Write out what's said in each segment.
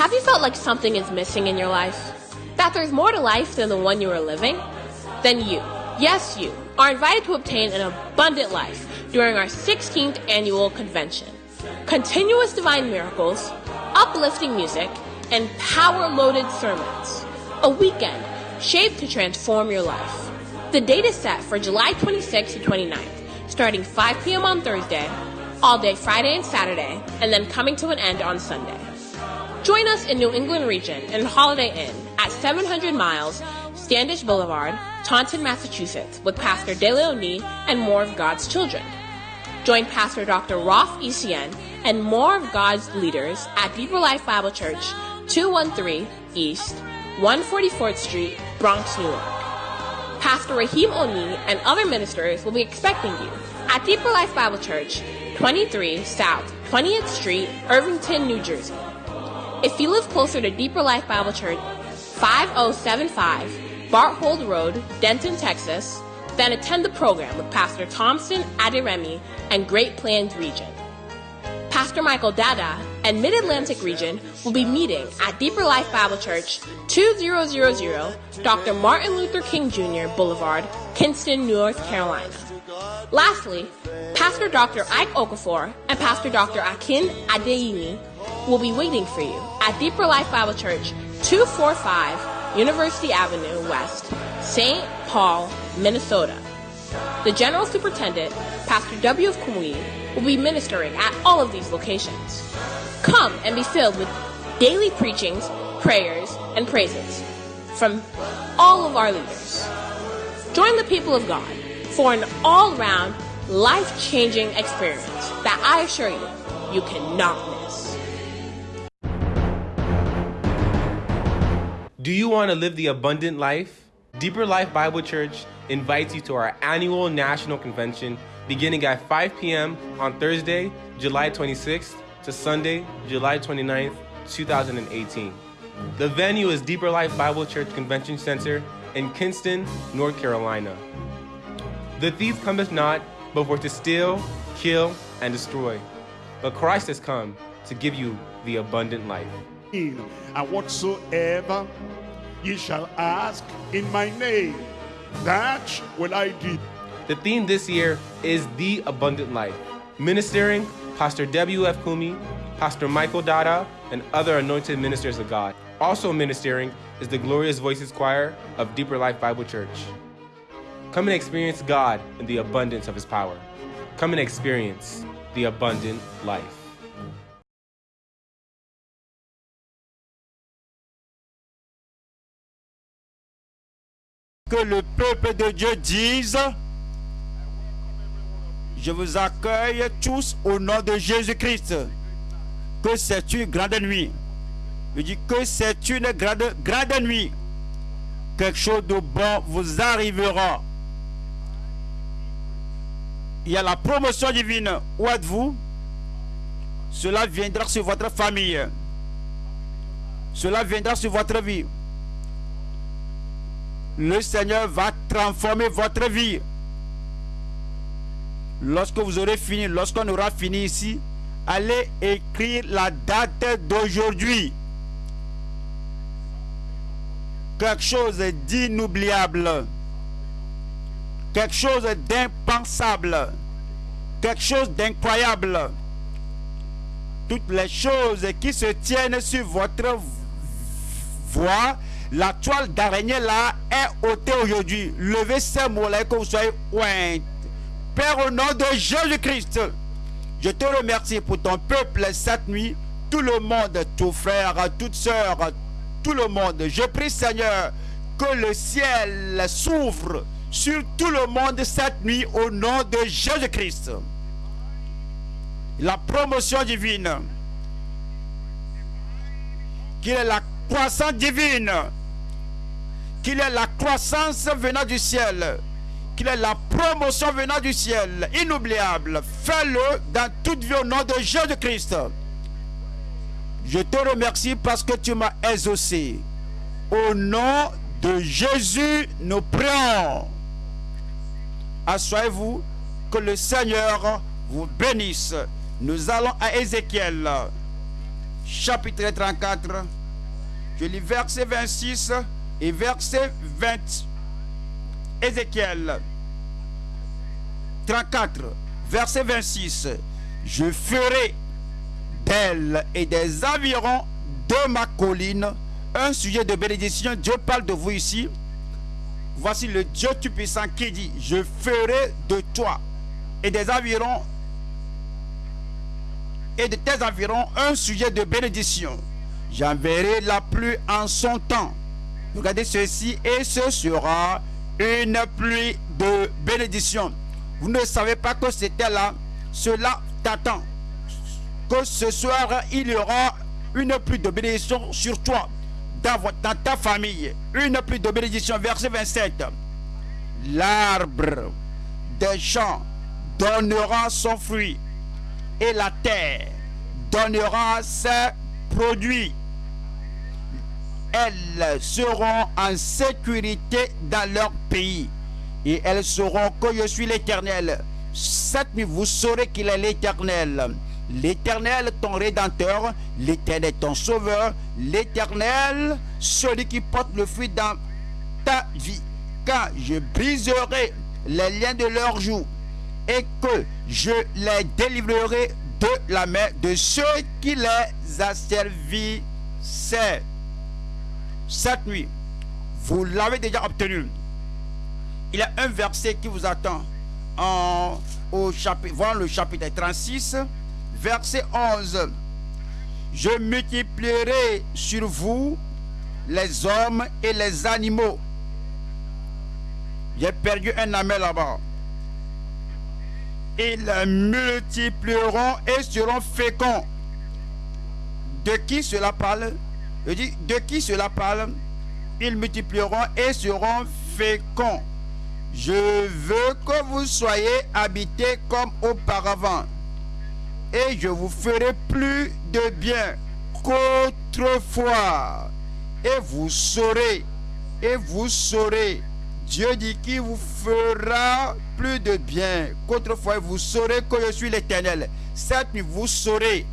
Have you felt like something is missing in your life? That there's more to life than the one you are living? Then you, yes you, are invited to obtain an abundant life during our 16th annual convention. Continuous divine miracles, uplifting music, and power-loaded sermons. A weekend shaped to transform your life. The date is set for July 26th to 29th, starting 5 p.m. on Thursday, all day Friday and Saturday, and then coming to an end on Sunday. Join us in New England region in Holiday Inn at 700 miles Standish Boulevard, Taunton, Massachusetts, with Pastor De Leoni and more of God's children. Join Pastor Dr. Rolf ECN and more of God's leaders at Deeper Life Bible Church, 213 East, 144th Street, Bronx, New York. Pastor Rahim Oni and other ministers will be expecting you at Deeper Life Bible Church, 23 South 20th Street, Irvington, New Jersey. If you live closer to Deeper Life Bible Church, 5075 Barthold Road, Denton, Texas, then attend the program with Pastor Thompson Adiremi and Great Plains Region. Pastor Michael Dada and Mid-Atlantic Region will be meeting at Deeper Life Bible Church, 2000 Dr. Martin Luther King Jr. Boulevard, Kinston, North Carolina. Lastly, Pastor Dr. Ike Okafor and Pastor Dr. Akin Adeyini will be waiting for you at Deeper Life Bible Church, 245 University Avenue West, St. Paul, Minnesota. The General Superintendent, Pastor W. of Kumui, will be ministering at all of these locations. Come and be filled with daily preachings, prayers, and praises from all of our leaders. Join the people of God for an all-round, life-changing experience that I assure you, you cannot miss. Do you want to live the abundant life? Deeper Life Bible Church invites you to our annual national convention beginning at 5 p.m. on Thursday, July 26th to Sunday, July 29th, 2018. The venue is Deeper Life Bible Church Convention Center in Kinston, North Carolina. The thief cometh not, but for to steal, kill, and destroy. But Christ has come to give you the abundant life. And whatsoever ye shall ask in my name, that will I do. The theme this year is The Abundant Life. Ministering, Pastor W.F. Kumi, Pastor Michael Dada, and other anointed ministers of God. Also ministering is the Glorious Voices Choir of Deeper Life Bible Church. Come and experience God in the abundance of His power. Come and experience the abundant life. Que le peuple de Dieu dise, je vous accueille tous au nom de Jésus-Christ. Que c'est une grande nuit. Je dis que c'est une grande, grande nuit. Quelque chose de bon vous arrivera. Il y a la promotion divine. Où êtes-vous? Cela viendra sur votre famille. Cela viendra sur votre vie. Le Seigneur va transformer votre vie. Lorsque vous aurez fini, lorsqu'on aura fini ici, allez écrire la date d'aujourd'hui. Quelque chose d'inoubliable. Quelque chose d'impensable. Quelque chose d'incroyable. Toutes les choses qui se tiennent sur votre voie, la toile d'araignée là est ôtée aujourd'hui. Levez ces mots-là que vous soyez oint. Père, au nom de Jésus-Christ, je te remercie pour ton peuple cette nuit. Tout le monde, tous frères, toutes sœurs, tout le monde. Je prie, Seigneur, que le ciel s'ouvre sur tout le monde cette nuit au nom de Jésus-Christ. La promotion divine, qu'il est la croissance divine, qu'il est la croissance venant du ciel, qu'il est la promotion venant du ciel, inoubliable. Fais-le dans toute vie au nom de Jésus-Christ. Je te remercie parce que tu m'as exaucé. Au nom de Jésus, nous prions. Assoyez-vous, que le Seigneur vous bénisse. Nous allons à Ézéchiel, chapitre 34. Je lis verset 26 et verset 20. Ézéchiel 34, verset 26. Je ferai d'elle et des environs de ma colline un sujet de bénédiction. Dieu parle de vous ici. Voici le Dieu Tout-Puissant qui dit, je ferai de toi et des environs et de tes environs un sujet de bénédiction. J'enverrai la pluie en son temps. Regardez ceci et ce sera une pluie de bénédiction. Vous ne savez pas que c'était là. Cela t'attend. Que ce soir, il y aura une pluie de bénédiction sur toi, dans, dans ta famille. Une pluie de bénédiction. Verset 27. L'arbre des champs donnera son fruit et la terre donnera ses produits. Elles seront en sécurité dans leur pays et elles sauront que je suis l'Éternel. Cette nuit, vous saurez qu'il est l'Éternel. L'Éternel, ton Rédempteur, l'Éternel, ton Sauveur, l'Éternel, celui qui porte le fruit dans ta vie. Quand je briserai les liens de leur joue et que je les délivrerai de la main de ceux qui les asservissent cette nuit. Vous l'avez déjà obtenu. Il y a un verset qui vous attend en, au chapitre, le chapitre 36, verset 11. Je multiplierai sur vous les hommes et les animaux. J'ai perdu un amel là-bas. Ils multiplieront et seront féconds. De qui cela parle? Je dis, de qui cela parle? Ils multiplieront et seront féconds. Je veux que vous soyez habités comme auparavant. Et je vous ferai plus de bien qu'autrefois. Et vous saurez, et vous saurez. Dieu dit qu'il vous fera plus de bien qu'autrefois. Vous saurez que je suis l'Éternel. Nuit, vous saurez.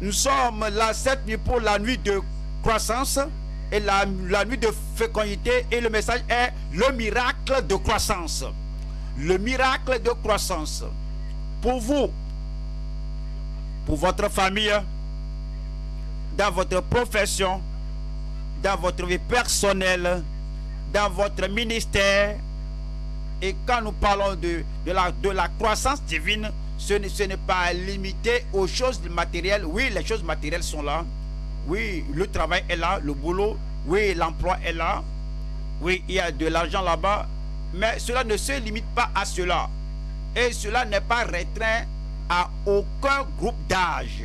Nous sommes là cette nuit pour la nuit de croissance et la, nuit de fécondité et le message est le miracle de croissance. Le miracle de croissance. Pour vous, pour votre famille, dans votre profession, dans votre vie personnelle, dans votre ministère. Et quand nous parlons de, de, la, de la croissance divine, ce n'est pas limité aux choses matérielles. Oui, les choses matérielles sont là. Oui, le travail est là, le boulot. Oui, l'emploi est là. Oui, il y a de l'argent là-bas. Mais cela ne se limite pas à cela. Et cela n'est pas restreint à aucun groupe d'âge.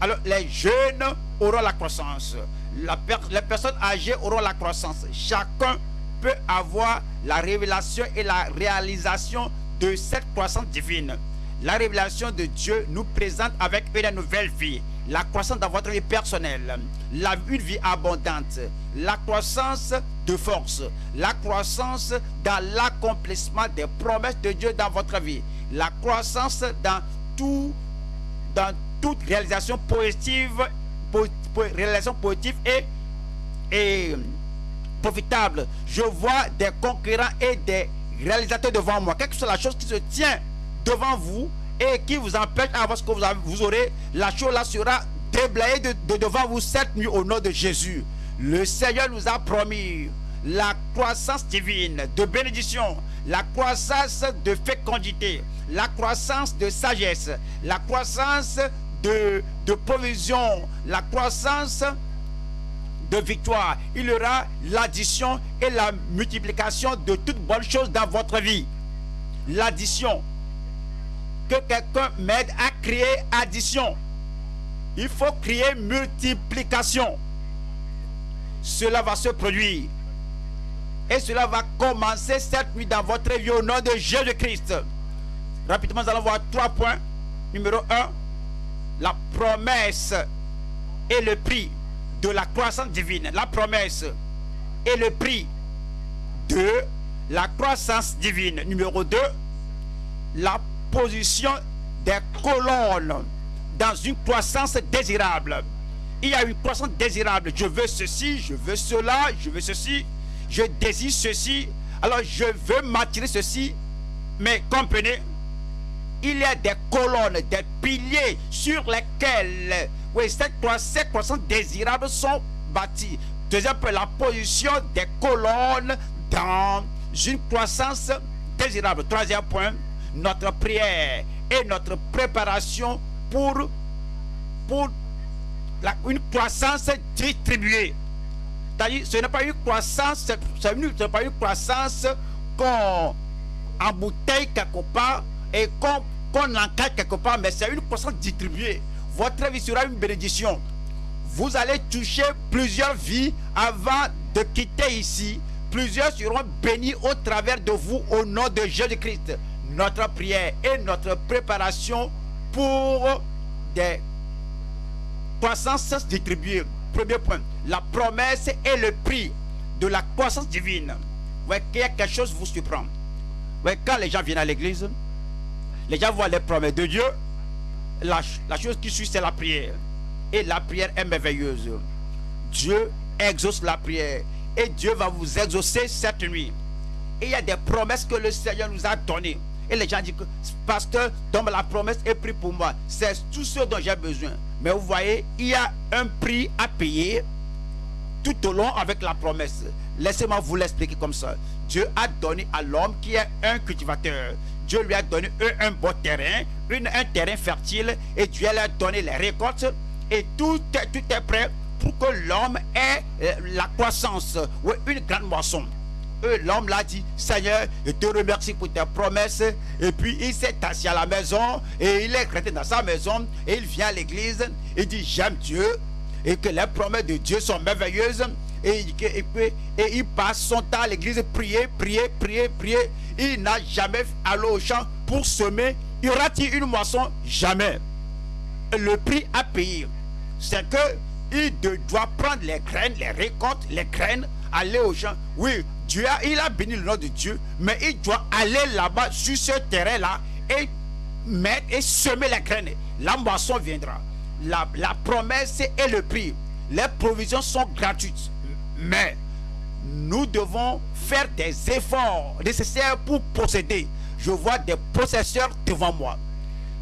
Alors, les jeunes auront la croissance. La les personnes âgées auront la croissance. Chacun peut avoir la révélation et la réalisation de cette croissance divine. La révélation de Dieu nous présente avec une nouvelle vie la croissance dans votre vie personnelle, une vie abondante, la croissance de force, la croissance dans l'accomplissement des promesses de Dieu dans votre vie, la croissance dans tout, dans toute réalisation positive, et, et profitable. Je vois des concurrents et des réalisateurs devant moi. Quelque chose la chose qui se tient devant vous et qui vous empêche avoir ce que vous, aurez, la chose là sera déblayée de, devant vous cette nuit au nom de Jésus. Le Seigneur nous a promis la croissance divine de bénédiction, la croissance de fécondité, la croissance de sagesse, la croissance de, de provision, la croissance de victoire. Il y aura l'addition et la multiplication de toutes bonnes choses dans votre vie. L'addition, que quelqu'un m'aide à créer addition. Il faut créer multiplication. Cela va se produire. Et cela va commencer cette nuit dans votre vie au nom de Jésus-Christ. Rapidement, nous allons voir trois points. Numéro un, la promesse et le prix de la croissance divine. La promesse et le prix de la croissance divine. Numéro deux, la position des colonnes dans une croissance désirable. Il y a une croissance désirable. Je veux ceci, je veux cela, je veux ceci, je désire ceci. Alors je veux m'attirer ceci. Mais comprenez, il y a des colonnes, des piliers sur lesquels oui, cette croissance désirable sont bâtis. Deuxième point, la position des colonnes dans une croissance désirable. Troisième point, notre prière et notre préparation pour, pour une croissance distribuée. C'est-à-dire, ce n'est pas une croissance, ce n'est pas une croissance qu'on embouteille quelque part et qu'on qu'on encadre quelque part, mais c'est une croissance distribuée. Votre vie sera une bénédiction. Vous allez toucher plusieurs vies avant de quitter ici. Plusieurs seront bénis au travers de vous au nom de Jésus-Christ. Notre prière et notre préparation pour des croissances distribuées. Premier point, la promesse et le prix de la croissance divine. Ouais, quelque chose vous surprend. Ouais, quand les gens viennent à l'église, les gens voient les promesses de Dieu. La, la chose qui suit, c'est la prière. Et la prière est merveilleuse. Dieu exauce la prière. Et Dieu va vous exaucer cette nuit. Et il y a des promesses que le Seigneur nous a données. Et les gens disent que, pasteur, donc la promesse est prise pour moi. C'est tout ce dont j'ai besoin. Mais vous voyez, il y a un prix à payer tout au long avec la promesse. Laissez-moi vous l'expliquer comme ça. Dieu a donné à l'homme qui est un cultivateur. Dieu lui a donné un, bon terrain, un terrain fertile, et Dieu lui a donné les récoltes, et tout est, tout est prêt pour que l'homme ait euh, la croissance, ou une grande moisson. L'homme l'a dit, Seigneur, je te remercie pour tes promesses. Et puis il s'est assis à la maison et il est resté dans sa maison et il vient à l'église et dit, j'aime Dieu et que les promesses de Dieu sont merveilleuses. Et, et, et il passe son temps à l'église, prier, prier, prier, prier il n'a jamais allé au champ pour semer. Y aura-t-il une moisson Jamais. Le prix à payer, c'est que il doit prendre les graines, les récoltes, les graines, aller au champ. Oui, Dieu a, il a béni le nom de Dieu, mais il doit aller là-bas sur ce terrain-là et mettre et semer les graines. La moisson viendra. La, la promesse et le prix. Les provisions sont gratuites. Mais nous devons faire des efforts nécessaires pour posséder. Je vois des possesseurs devant moi.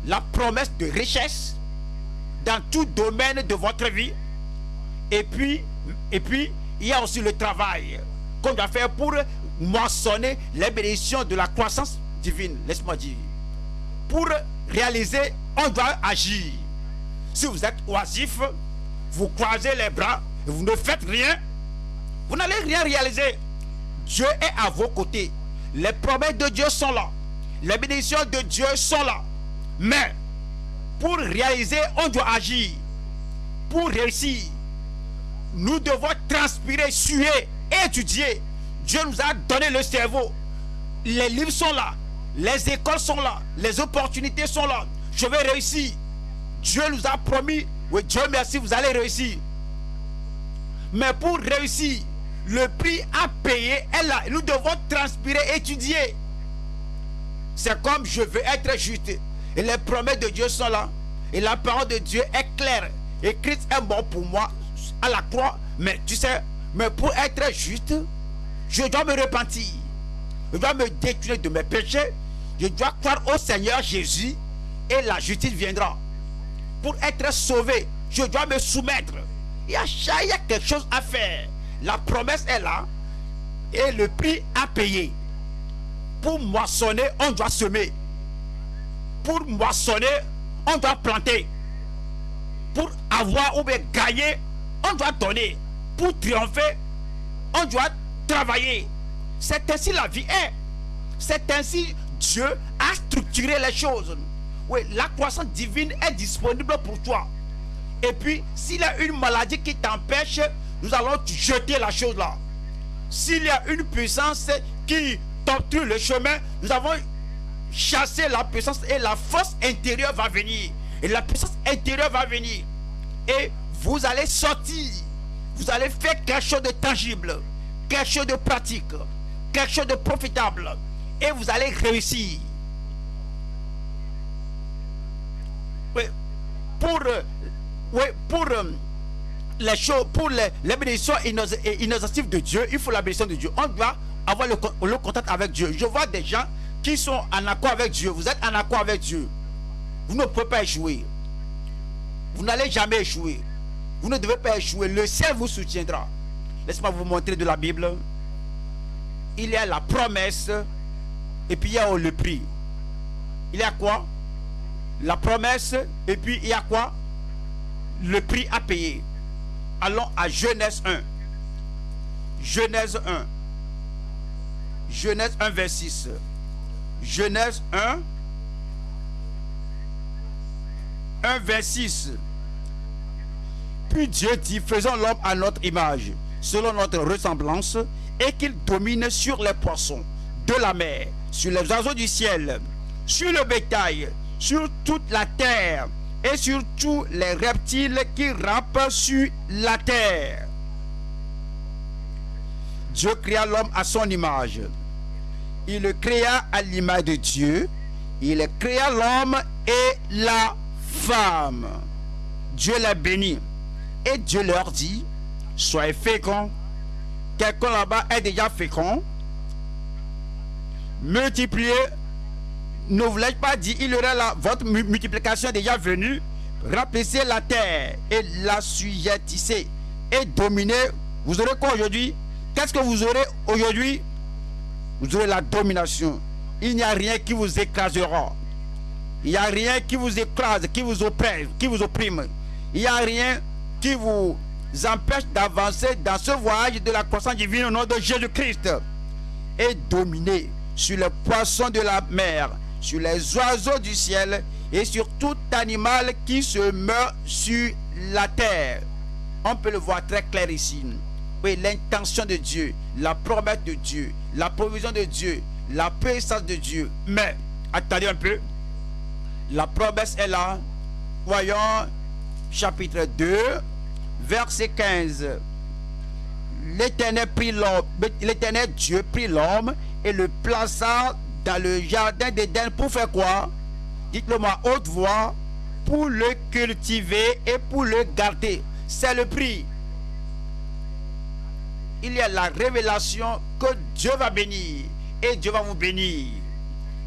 La promesse de richesse dans tout domaine de votre vie. Et puis, et puis il y a aussi le travail qu'on doit faire pour moissonner les bénédictions de la croissance divine. Laisse-moi dire. Pour réaliser, on doit agir. Si vous êtes oisif, vous croisez les bras vous ne faites rien, vous n'allez rien réaliser. Dieu est à vos côtés. Les promesses de Dieu sont là. Les bénédictions de Dieu sont là. Mais pour réaliser, on doit agir. Pour réussir, nous devons transpirer, suer, étudier. Dieu nous a donné le cerveau. Les livres sont là. Les écoles sont là. Les opportunités sont là. Je vais réussir. Dieu nous a promis. Oui, Dieu merci, vous allez réussir. Mais pour réussir, le prix à payer est là. Nous devons transpirer, étudier. C'est comme je veux être juste. Et les promesses de Dieu sont là. Et la parole de Dieu est claire. Et Christ est mort pour moi à la croix. Mais tu sais, mais pour être juste, je dois me repentir. Je dois me détruire de mes péchés. Je dois croire au Seigneur Jésus. Et la justice viendra. Pour être sauvé, je dois me soumettre. Il y a, il y a quelque chose à faire. La promesse est là et le prix à payer. Pour moissonner, on doit semer. Pour moissonner, on doit planter. Pour avoir ou bien gagner, on doit donner. Pour triompher, on doit travailler. C'est ainsi la vie est. C'est ainsi Dieu a structuré les choses. Oui, la croissance divine est disponible pour toi. Et puis, s'il y a une maladie qui t'empêche nous allons jeter la chose là. S'il y a une puissance qui t'obstrue le chemin, nous avons chassé la puissance et la force intérieure va venir. Et la puissance intérieure va venir. Et vous allez sortir. Vous allez faire quelque chose de tangible, quelque chose de pratique, quelque chose de profitable. Et vous allez réussir. Pour, euh, les choses, pour les, bénédictions innocentives de Dieu, il faut la bénédiction de Dieu. On doit avoir le, le contact avec Dieu. Je vois des gens qui sont en accord avec Dieu. Vous êtes en accord avec Dieu. Vous ne pouvez pas échouer. Vous n'allez jamais échouer. Vous ne devez pas échouer. Le ciel vous soutiendra. Laissez-moi vous montrer de la Bible. Il y a la promesse et puis il y a le prix. Il y a quoi? La promesse et puis il y a quoi? Le prix à payer. Allons à Genèse 1. Genèse 1. Genèse 1, 26. Genèse 1, 1, 26. Puis Dieu dit, faisons l'homme à notre image, selon notre ressemblance, et qu'il domine sur les poissons de la mer, sur les oiseaux du ciel, sur le bétail, sur toute la terre, et sur tous les reptiles qui rampent sur la terre. Dieu créa l'homme à son image. Il le créa à l'image de Dieu. Il créa l'homme et la femme. Dieu les bénit. Et Dieu leur dit, soyez féconds. Quelqu'un là-bas est déjà fécond. Multipliez. Ne voulais pas dire, il y aura la, votre mu- multiplication est déjà venue. Remplissez la terre et la sujettissez et dominez. Vous aurez quoi aujourd'hui? Qu'est-ce que vous aurez aujourd'hui? Vous aurez la domination. Il n'y a rien qui vous écrasera. Il n'y a rien qui vous écrase, qui vous oppresse, qui vous opprime. Il n'y a rien qui vous empêche d'avancer dans ce voyage de la croissance divine au nom de Jésus-Christ. Et dominer sur les poissons de la mer, sur les oiseaux du ciel et sur tout animal qui se meurt sur la terre. On peut le voir très clair ici. Oui, l'intention de Dieu, la promesse de Dieu, la provision de Dieu, la puissance de Dieu. Mais, attendez un peu. La promesse est là. Voyons chapitre 2, verset 15. L'Éternel Dieu prit l'homme et le plaça dans le jardin d'Éden pour faire quoi? Dites-le moi haute voix, pour le cultiver et pour le garder. C'est le prix. Il y a la révélation que Dieu va bénir et Dieu va vous bénir.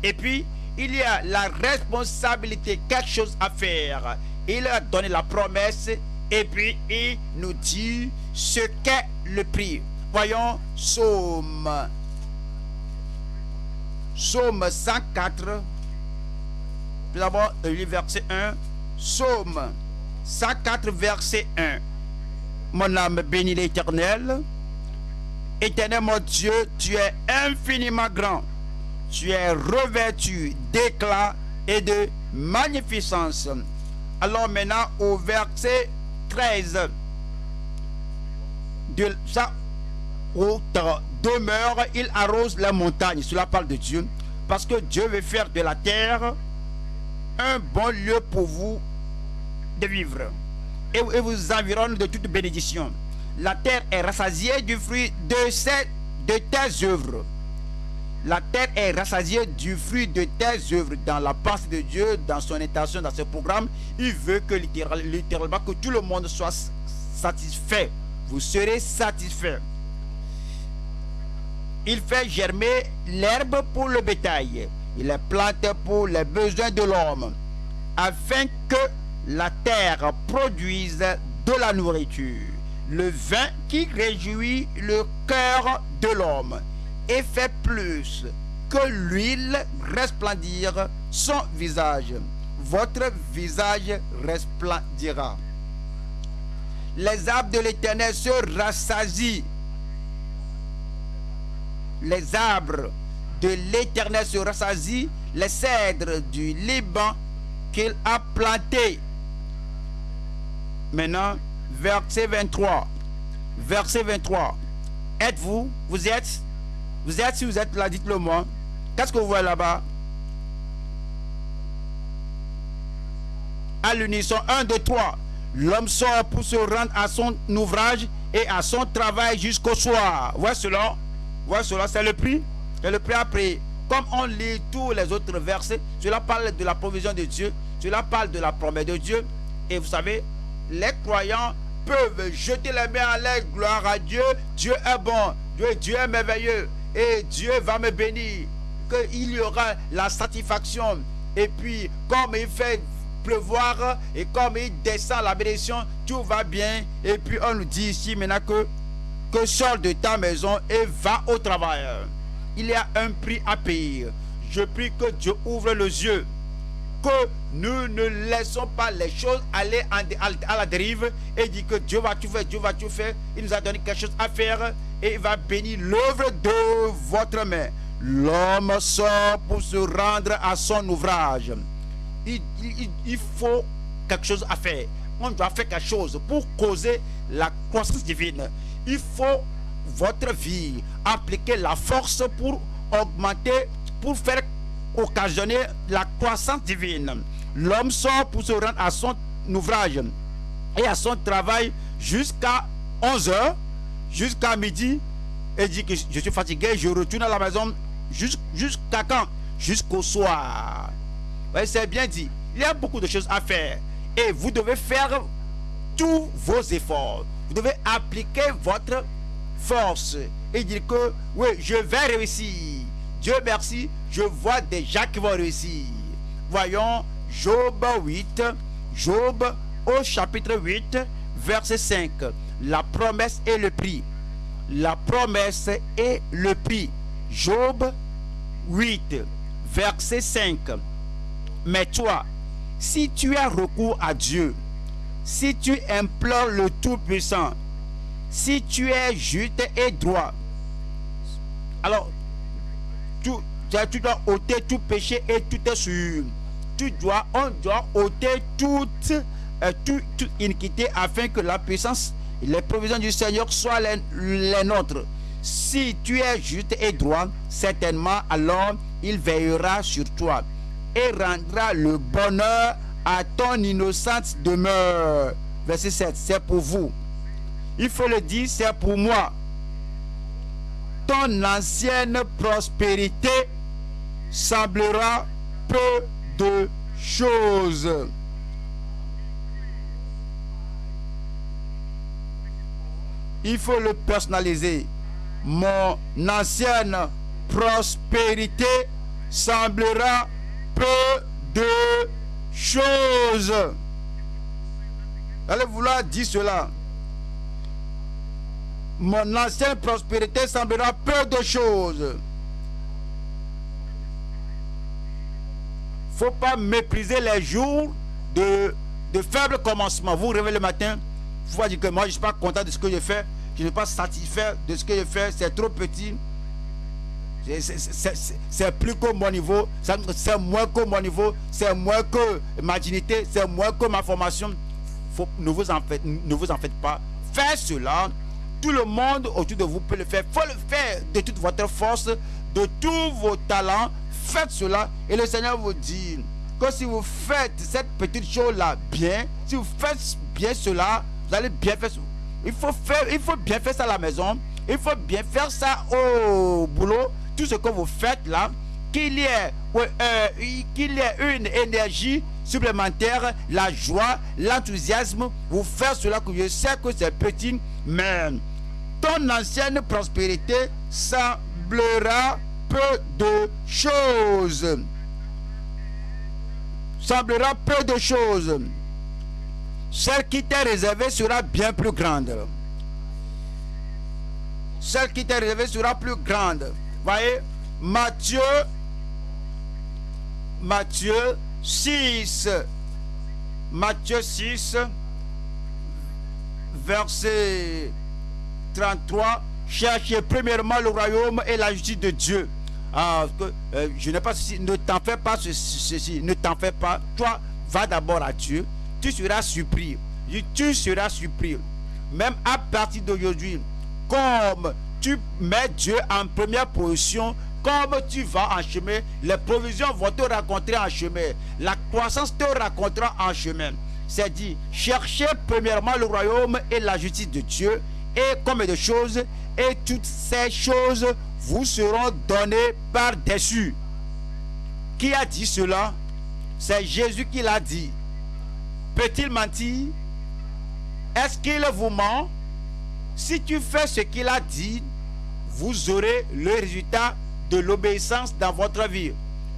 Et puis, il y a la responsabilité, quelque chose à faire. Il a donné la promesse et puis il nous dit ce qu'est le prix. Voyons Psaume. Psaume 104. Tout d'abord, le verset 1. Psaume 104, verset 1. Mon âme bénit l'éternel. Éternel mon Dieu, tu es infiniment grand. Tu es revêtu d'éclat et de magnificence. Alors maintenant au verset 13. De sa haute demeure, il arrose la montagne. Cela parle de Dieu. Parce que Dieu veut faire de la terre un bon lieu pour vous de vivre. Et, et vous environne de toute bénédiction. La terre est rassasiée du fruit de, ses, de tes œuvres. La terre est rassasiée du fruit de tes œuvres dans la pensée de Dieu, dans son intention, dans ce programme. Il veut que littéral- littéralement que tout le monde soit satisfait. Vous serez satisfait. Il fait germer l'herbe pour le bétail. Il est planté pour les besoins de l'homme, afin que la terre produise de la nourriture, le vin qui réjouit le cœur de l'homme, et fait plus que l'huile resplendir son visage. Votre visage resplendira. Les arbres de l'éternel se rassasient les arbres de l'éternel se rassasient, les cèdres du Liban qu'il a plantés. Maintenant, verset 23. Verset 23. Êtes-vous, vous êtes, vous êtes, si vous êtes là, dites-le moi. Qu'est-ce que vous voyez là-bas? À l'unisson, un, deux, trois. L'homme sort pour se rendre à son ouvrage et à son travail jusqu'au soir. Voici cela? Voici cela, c'est le prix? C'est le prix à payer. Comme on lit tous les autres versets, cela parle de la provision de Dieu. Cela parle de la promesse de Dieu. Et vous savez, les croyants peuvent jeter les mains en l'air, gloire à Dieu, Dieu est bon, Dieu est merveilleux, et Dieu va me bénir, qu'il y aura la satisfaction. Et puis, comme il fait pleuvoir et comme il descend la bénédiction, tout va bien. Et puis on nous dit ici maintenant que, que sors de ta maison et va au travail. Il y a un prix à payer. Je prie que Dieu ouvre les yeux. Que nous ne laissons pas les choses aller à la dérive et dit que Dieu va tout faire, Dieu va tout faire. Il nous a donné quelque chose à faire et il va bénir l'œuvre de votre main. L'homme sort pour se rendre à son ouvrage il, faut quelque chose à faire. On doit faire quelque chose pour causer la croissance divine. Il faut votre vie appliquer la force pour augmenter, pour faire occasionner la croissance divine. L'homme sort pour se rendre à son ouvrage et à son travail jusqu'à 11 h jusqu'à midi, et dit que je suis fatigué, je retourne à la maison jusqu'à quand? Jusqu'au soir c'est bien dit. Il y a beaucoup de choses à faire. Et vous devez faire tous vos efforts. Vous devez appliquer votre force et dire que oui, je vais réussir. Dieu merci, je vois déjà qui vont réussir. Voyons Job 8, Job au chapitre 8, verset 5. La promesse et le prix. La promesse et le prix. Job 8, verset 5. Mais toi, si tu as recours à Dieu, si tu implores le Tout-Puissant, si tu es juste et droit, alors tu, dois ôter tout péché et tout est sûr. Tu dois, on doit ôter toute, euh, toute, iniquité afin que la puissance et les provisions du Seigneur soient les, les nôtres. Si tu es juste et droit, certainement alors il veillera sur toi et rendra le bonheur à ton innocente demeure. Verset 7, c'est pour vous. Il faut le dire, c'est pour moi. Ton ancienne prospérité semblera peu de choses. Il faut le personnaliser. Mon ancienne prospérité semblera peu de choses. Allez vouloir dire cela. Mon ancienne prospérité semblera peu de choses. Faut pas mépriser les jours de, de faible commencement. Vous vous réveillez le matin, vous dire que moi je ne suis pas content de ce que je fais, je ne suis pas satisfait de ce que je fais, c'est trop petit. C'est plus que mon niveau, c'est moins que mon niveau, c'est moins que ma dignité, c'est moins que ma formation. Ne, vous en faites, ne vous en faites pas. Faites cela. Tout le monde autour de vous peut le faire. Il faut le faire de toute votre force, de tous vos talents. Faites cela. Et le Seigneur vous dit que si vous faites cette petite chose-là bien, si vous faites bien cela, vous allez bien faire. Il faut, il faut bien faire ça à la maison. Il faut bien faire ça au boulot tout ce que vous faites là, qu'il y ait, euh, y ait une énergie supplémentaire, la joie, l'enthousiasme, vous faire cela que je sais que c'est petit, mais ton ancienne prospérité semblera peu de choses. Semblera peu de choses. Celle qui t'est réservée sera bien plus grande. Celle qui t'est réservée sera plus grande. Voyez, Matthieu, Matthieu 6, Matthieu 6, verset 33, cherchez premièrement le royaume et la justice de Dieu. Ah, euh, je n'ai pas ceci, ne t'en fais pas ceci, ne t'en fais pas. Toi, va d'abord à Dieu, tu seras surpris. Tu seras surpris. Même à partir d'aujourd'hui, comme tu mets Dieu en première position, comme tu vas en chemin, les provisions vont te rencontrer en chemin. La croissance te rencontrera en chemin. C'est dit, cherchez premièrement le royaume et la justice de Dieu, et comme de choses, et toutes ces choses vous seront données par-dessus. Qui a dit cela? C'est Jésus qui l'a dit. peut-il mentir? Est-ce qu'il vous ment? Si tu fais ce qu'il a dit, vous aurez le résultat de l'obéissance dans votre vie.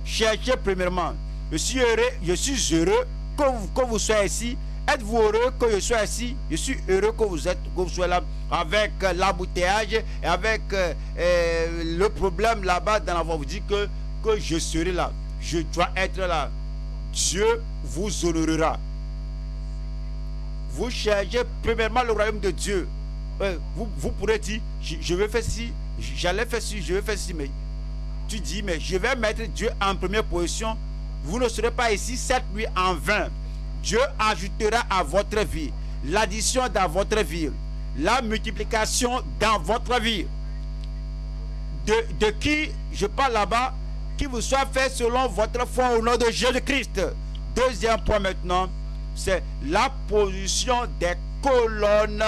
Cherchez premièrement. Je suis heureux, je suis heureux que vous, que vous soyez ici. Êtes-vous heureux que je sois ici Je suis heureux que vous êtes, vous soyez là avec euh, l'embouteillage et avec euh, euh, le problème là-bas dans la voie. Vous dites que, que je serai là. Je dois être là. Dieu vous honorera. Vous cherchez premièrement le royaume de Dieu. Euh, vous, vous pourrez dire, je, je vais faire ci, j'allais faire ci, je vais faire ci, mais tu dis, mais je vais mettre Dieu en première position. Vous ne serez pas ici cette nuit en vain. Dieu ajoutera à votre vie l'addition dans votre vie, la multiplication dans votre vie. De, qui je parle là-bas, qui vous soit fait selon votre foi au nom de Jésus-Christ. Deuxième point maintenant, c'est la position des colonnes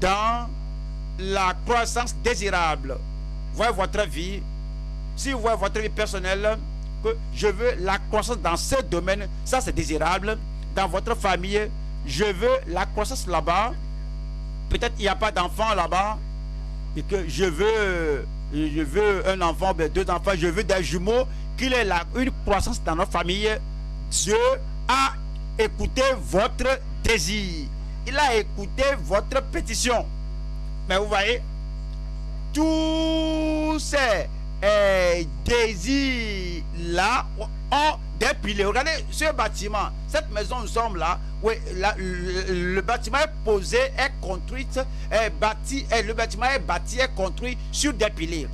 dans la croissance désirable. Voyez votre vie, si vous voyez votre vie personnelle, que je veux la croissance dans ce domaine, ça c'est désirable. Dans votre famille, je veux la croissance là-bas. Peut-être il n'y a pas d'enfant là-bas. Et que je veux, veux un enfant, ben, deux enfants, je veux des jumeaux, qu'il ait la, une croissance dans notre famille. Dieu a écouté votre désir. Il a écouté votre pétition. Mais vous voyez, tous ces euh, désirs là ont des piliers. Regardez ce bâtiment, cette maison, nous sommes là. Oui, le, bâtiment est posé, est construit, est bâti, est, le bâtiment est bâti, est construit sur des piliers.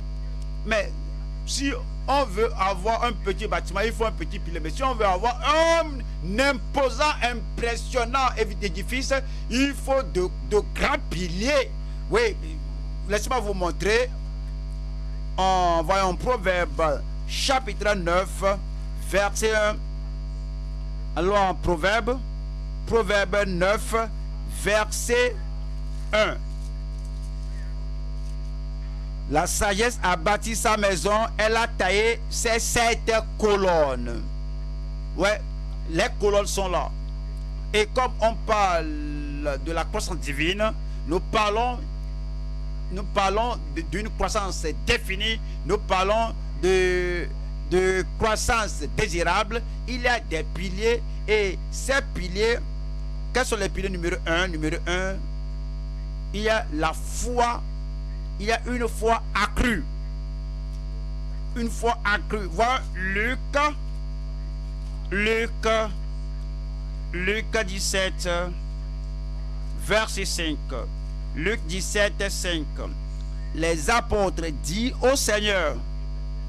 Mais si on veut avoir un petit bâtiment, il faut un petit pilier. Mais si on veut avoir un imposant, impressionnant édifice, il faut de, de grands piliers. Oui, laissez-moi vous montrer. En voyant Proverbe chapitre 9, verset 1. Alors Proverbe, Proverbe 9, verset 1. La sagesse a bâti sa maison, elle a taillé ses sept colonnes. Ouais, les colonnes sont là. Et comme on parle de la croissance divine, nous parlons, nous parlons d'une croissance définie, nous parlons de, croissance désirable. Il y a des piliers et ces piliers, quels sont les piliers numéro 1 Numéro 1, il y a la foi il y a une foi accrue. Une foi accrue. Voilà Luc. Luc. Luc 17. Verset 5. Luc 17, 5. Les apôtres disent au Seigneur,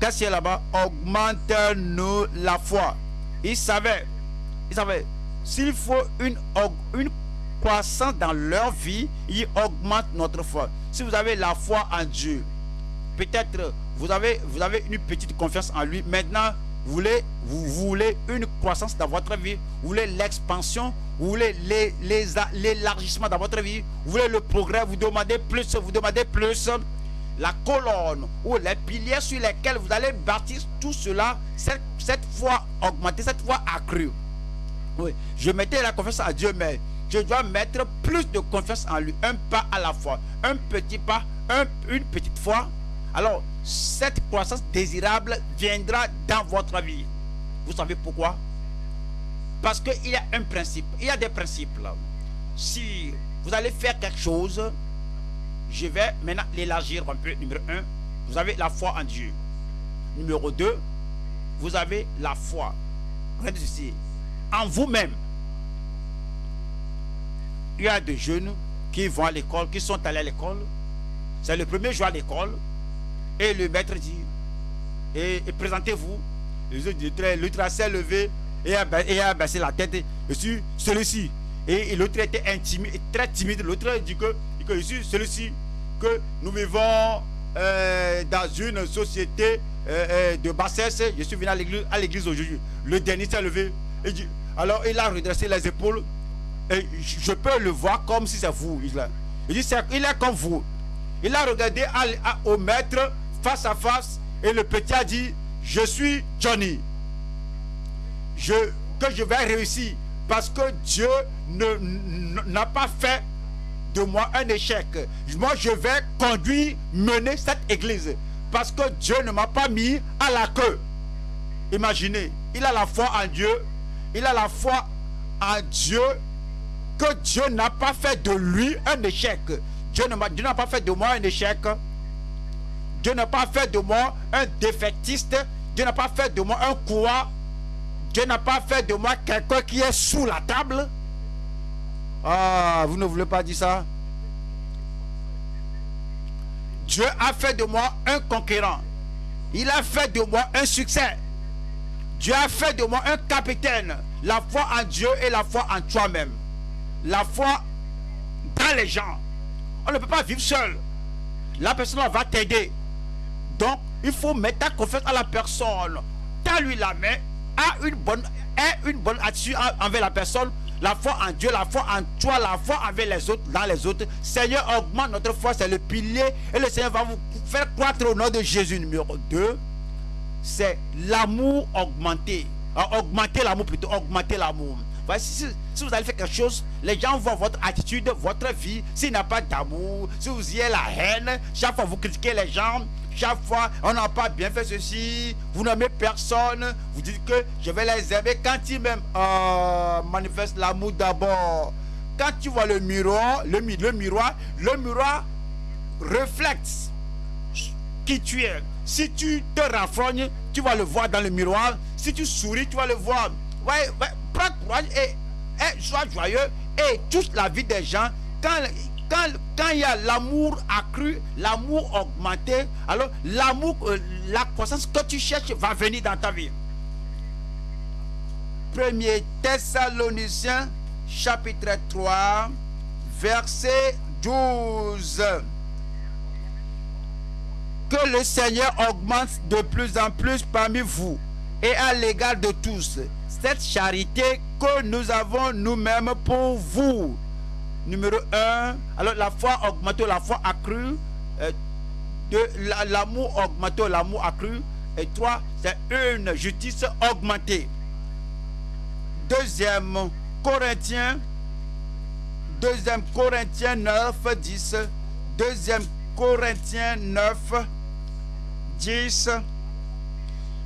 qu'est-ce qu'il y a là-bas? Augmente-nous la foi. Ils savaient, ils savaient, s'il faut une, une croissance dans leur vie, ils augmentent notre foi si vous avez la foi en Dieu, peut-être vous avez, vous avez une petite confiance en lui. Maintenant, vous voulez, vous voulez une croissance dans votre vie, vous voulez l'expansion, vous voulez l'élargissement dans votre vie, vous voulez le progrès, vous demandez plus, vous demandez plus. La colonne ou les piliers sur lesquels vous allez bâtir tout cela, cette, cette foi augmentée, cette foi accrue. Oui, je mettais la confiance à Dieu, mais je dois mettre plus de confiance en lui, un pas à la fois, un petit pas, une petite foi. Alors, cette croissance désirable viendra dans votre vie. Vous savez pourquoi? Parce qu'il y a un principe, il y a des principes. Si vous allez faire quelque chose, je vais maintenant l'élargir un peu. Numéro un, vous avez la foi en Dieu. Numéro 2, vous avez la foi. Regardez. En vous-même il y a des jeunes qui vont à l'école, qui sont allés à l'école. C'est le premier jour à l'école. Et le maître dit, et, présentez-vous. L'autre s'est levé et a, a baissé la tête. Suis celui-ci. Et, l'autre était très timide. L'autre dit que, que je suis celui-ci, que nous vivons euh, dans une société euh, euh, de bassesse. Je suis venu à l'église aujourd'hui. Le dernier s'est levé. Alors il a redressé les épaules je peux le voir comme si c'est vous. Il, dit, il est comme vous. Il a regardé au maître face à face et le petit a dit, je suis Johnny. Je, que je vais réussir. Parce que Dieu n'a pas fait de moi un échec. Moi, je vais conduire, mener cette église. Parce que Dieu ne m'a pas mis à la queue. Imaginez, il a la foi en Dieu. Il a la foi en Dieu que Dieu n'a pas fait de lui un échec. Dieu n'a pas fait de moi un échec. Dieu n'a pas fait de moi un défaitiste. Dieu n'a pas fait de moi un quoi. Dieu n'a pas fait de moi quelqu'un qui est sous la table. Ah, vous ne voulez pas dire ça? Dieu a fait de moi un conquérant. Il a fait de moi un succès. Dieu a fait de moi un capitaine. La foi en Dieu et la foi en toi-même. La foi dans les gens. On ne peut pas vivre seul. La personne va t'aider. Donc, il faut mettre ta confiance à la personne. Tends lui la main, a une bonne, aie une bonne attitude en- envers la personne. La foi en Dieu, la foi en toi, la foi envers les autres, dans les autres. Seigneur, augmente notre foi, c'est le pilier. Et le Seigneur va vous faire croître au nom de Jésus. Numéro 2, c'est l'amour augmenté. Euh, augmenter l'amour plutôt, augmenter l'amour. Si, vous allez faire quelque chose, les gens voient votre attitude, votre vie. S'il n'y a pas d'amour, si vous y avez la haine, chaque fois vous critiquez les gens, chaque fois on n'a pas bien fait ceci, vous n'aimez personne, vous dites que je vais les aimer. Quand ils m'aiment, euh, manifeste l'amour d'abord. Quand tu vois le miroir, le, mi- le miroir, le miroir reflète qui tu es. Si tu te raffrognes, tu vas le voir dans le miroir. Si tu souris, tu vas le voir. Ouais, prends courage et, et sois joyeux et touche la vie des gens. Quand, quand, il y a l'amour accru, l'amour augmenté, alors l'amour, euh, la croissance que tu cherches va venir dans ta vie. Premier Thessaloniciens, chapitre 3, verset 12 que le Seigneur augmente de plus en plus parmi vous et à l'égard de tous cette charité que nous avons nous-mêmes pour vous. Numéro 1, alors la foi augmentée, la foi accrue, euh, de la- l'amour augmenté, l'amour accru, et 3, c'est une justice augmentée. Deuxième Corinthiens, deuxième Corinthiens 9, 10, deuxième Corinthiens 9, 10.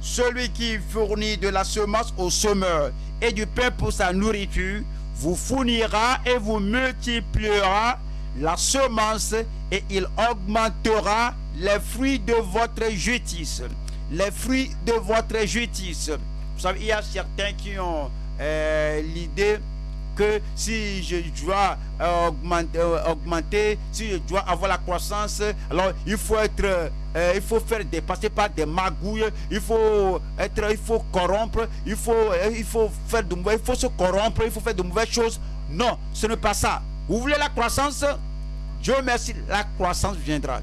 Celui qui fournit de la semence au semeur et du pain pour sa nourriture vous fournira et vous multipliera la semence et il augmentera les fruits de votre justice. Les fruits de votre justice. Vous savez, il y a certains qui ont euh, l'idée que si je dois euh, augmenter, euh, augmenter, si je dois avoir la croissance, alors il faut être, euh, il faut faire dépasser par des magouilles, il faut être, il faut corrompre, il faut, il faut faire de mauvais, il faut se corrompre, il faut faire de mauvaises choses. Non, ce n'est pas ça. Vous voulez la croissance? Dieu merci, la croissance viendra.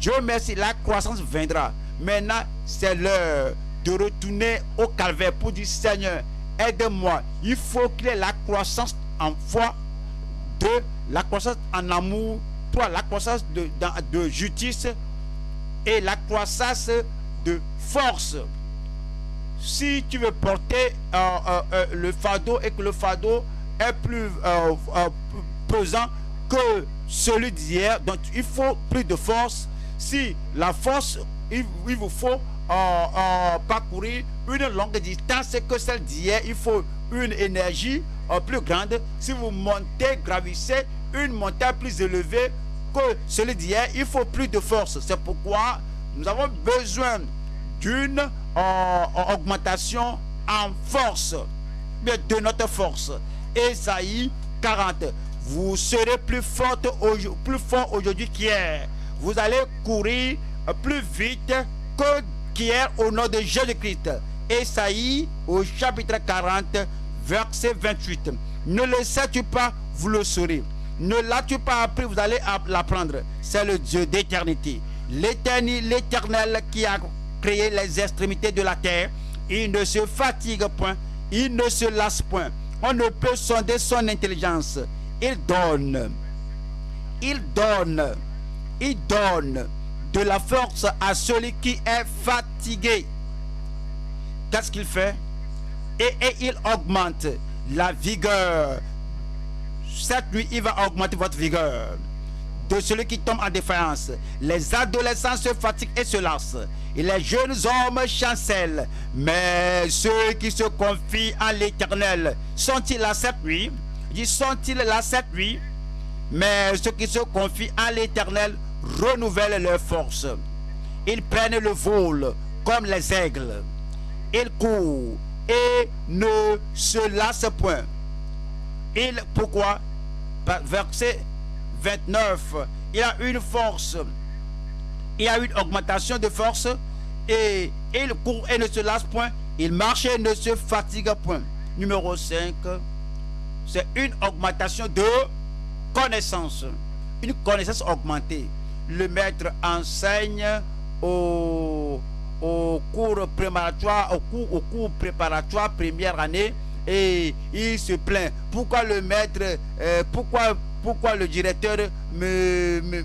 Dieu merci, la croissance viendra. Maintenant, c'est l'heure de retourner au calvaire pour dire Seigneur, aide-moi. Il faut qu'il ait la croissance en foi, la croissance en amour, la croissance de, justice et la croissance de force. Si tu veux porter euh, euh, euh, le fardeau et que le fardeau est plus pesant que celui d'hier, donc il faut plus de force. Si la force, il vous faut euh, euh, parcourir une longue distance que celle d'hier, il faut une énergie euh, plus grande. Si vous montez, gravissez une montagne plus élevée que celui d'hier, il faut plus de force. C'est pourquoi nous avons besoin d'une euh, augmentation en force, de notre force. Esaïe 40. Vous serez plus forte plus fort aujourd'hui qu'hier. Vous allez courir euh, plus vite que au nom de Jésus-Christ. Esaïe au chapitre 40, verset 28. Ne le sais-tu pas, vous le saurez. Ne l'as-tu pas appris, vous allez app- l'apprendre. C'est le Dieu d'éternité. L'éternel qui a créé les extrémités de la terre. Il ne se fatigue point, il ne se lasse point. On ne peut sonder son intelligence. Il donne, il donne, il donne de la force à celui qui est fatigué. Qu'est-ce qu'il fait? Et, il augmente la vigueur. Cette nuit, il va augmenter votre vigueur. De celui qui tombe en défaillance. Les adolescents se fatiguent et se lassent. Et les jeunes hommes chancellent. Mais ceux qui se confient en l'éternel, sont-ils là cette nuit? Ils sont-ils là cette nuit? Mais ceux qui se confient en l'éternel renouvellent leurs forces. Ils prennent le vol comme les aigles. Ils courent et ne se lassent point. Il, pourquoi? Verset 29. Il a une force. Il a une augmentation de force. Et il court et ne se lasse point. Il marche et ne se fatigue point. Numéro 5. C'est une augmentation de connaissance. Une connaissance augmentée. Le maître enseigne au, cours préparatoire, au cours, au cours préparatoire première année et il se plaint. Pourquoi le maître, euh, pourquoi, pourquoi le directeur me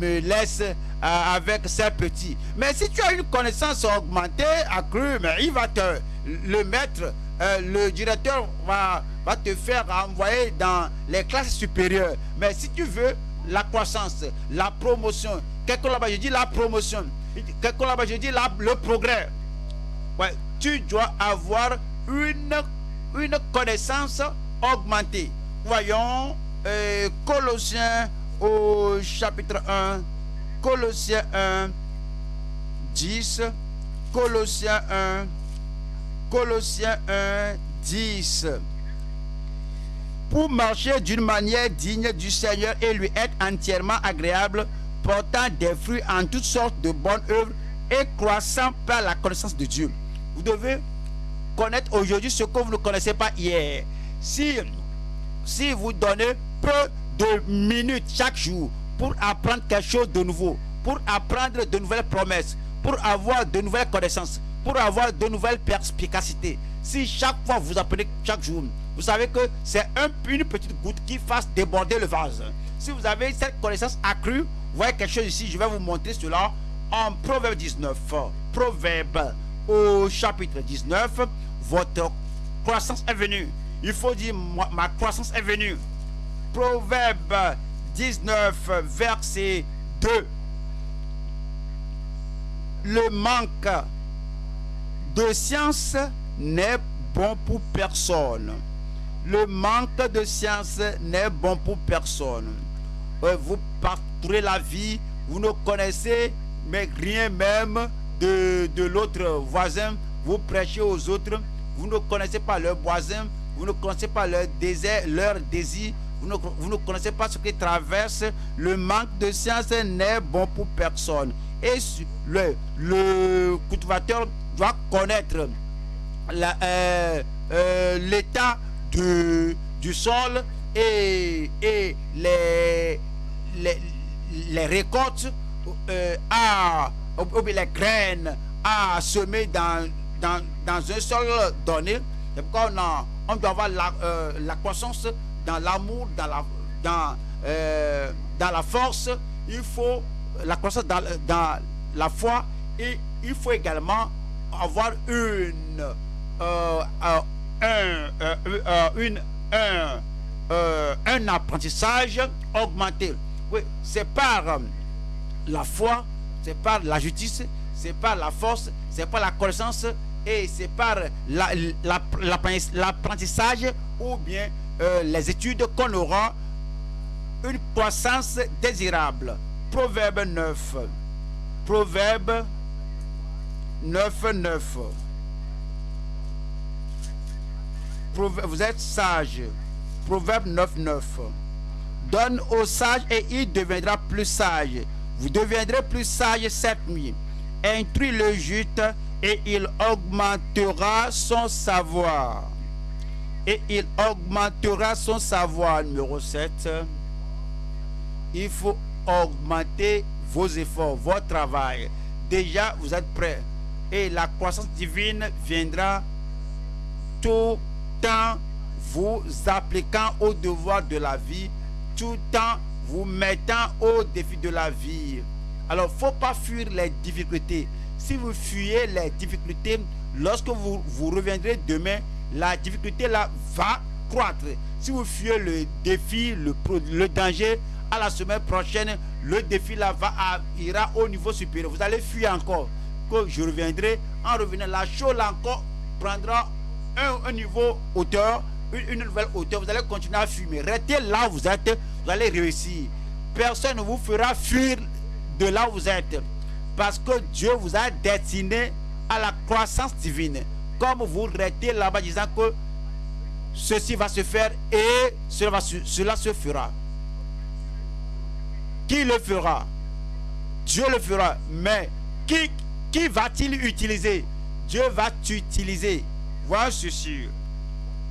laisse euh, avec ses petits? Mais si tu as une connaissance augmentée, accrue, mais il va te, le maître, euh, le directeur va, va te faire envoyer dans les classes supérieures. Mais si tu veux la croissance, la promotion, quelque là-bas, je dis la promotion, quelque là-bas, je dis le progrès. Tu dois avoir une, une connaissance augmentée. Voyons euh, Colossiens au chapitre 1, Colossiens 1, 10, Colossiens 1, Colossiens 1, 10. Pour marcher d'une manière digne du Seigneur et lui être entièrement agréable, portant des fruits en toutes sortes de bonnes œuvres et croissant par la connaissance de Dieu. Vous devez connaître aujourd'hui ce que vous ne connaissez pas hier. Si, si vous donnez peu de minutes chaque jour pour apprendre quelque chose de nouveau, pour apprendre de nouvelles promesses, pour avoir de nouvelles connaissances, pour avoir de nouvelles perspicacités, si chaque fois vous apprenez chaque jour, vous savez que c'est un, une petite goutte qui fasse déborder le vase. Si vous avez cette connaissance accrue, vous voyez quelque chose ici, je vais vous montrer cela en Proverbe 19. Proverbe au chapitre 19, votre croissance est venue. Il faut dire, ma croissance est venue. Proverbe 19, verset 2. Le manque de science n'est bon pour personne. Le manque de science n'est bon pour personne. Vous parcourez la vie, vous ne connaissez mais rien même de, de l'autre voisin. Vous prêchez aux autres, vous ne connaissez pas leurs voisins, vous ne connaissez pas leur désir, leur désir, vous ne, vous ne connaissez pas ce qui traverse. Le manque de science n'est bon pour personne. Et le, le cultivateur doit connaître euh, euh, l'état du, sol et, et les, les, les récoltes euh, à, les graines à semer dans, dans, dans un sol donné. C'est pourquoi on, on, doit avoir la, euh, la croissance dans l'amour, dans la, dans, euh, dans la force. Il faut la croissance dans, dans la foi et il faut également avoir une, euh, un, euh, une, un, apprentissage augmenté. Oui, c'est par la foi, c'est par la justice, c'est par la force, c'est par la connaissance et c'est par l'apprentissage la, ou bien euh, les études qu'on aura une croissance désirable. Proverbe 9. Proverbe 9, 9. Vous êtes sage. Proverbe 9, 9. Donne au sage et il deviendra plus sage. Vous deviendrez plus sage cette nuit. Instruis le juste et il augmentera son savoir. Et il augmentera son savoir. Numéro 7. Il faut augmenter vos efforts, votre travail. Déjà, vous êtes prêts. Et la croissance divine viendra tout en vous appliquant au devoir de la vie, tout en vous mettant au défi de la vie. Alors, faut pas fuir les difficultés. Si vous fuyez les difficultés, lorsque vous, vous reviendrez demain, la difficulté là va croître. Si vous fuyez le défi, le, le danger, à la semaine prochaine, le défi là va à- ira au niveau supérieur. Vous allez fuir encore. Que je reviendrai. En revenant, la chose là encore prendra un, niveau hauteur, une, nouvelle hauteur. Vous allez continuer à. Mais restez là où vous êtes, vous allez réussir. Personne ne vous fera fuir de là où vous êtes. Parce que Dieu vous a destiné à la croissance divine. Comme vous restez là-bas disant que ceci va se faire et cela, va se- cela se fera. Qui le fera? Dieu le fera. Mais qui, qui va-t-il utiliser? Dieu va t'utiliser. Voilà ceci.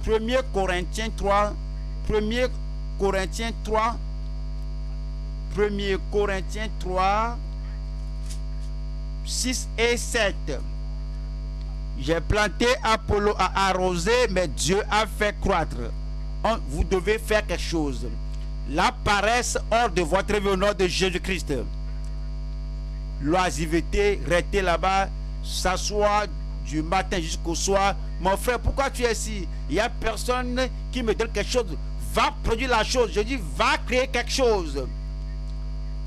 1 Corinthiens 3. 1 Corinthiens 3. 1 Corinthiens 3. 6 et 7. J'ai planté, Apollo a arrosé, mais Dieu a fait croître. Vous devez faire quelque chose. La paresse hors de votre vie au nom de Jésus-Christ. L'oisiveté, rester là-bas, s'asseoir du matin jusqu'au soir. Mon frère, pourquoi tu es ici? Il n'y a personne qui me donne quelque chose. Va produire la chose. Je dis, va créer quelque chose.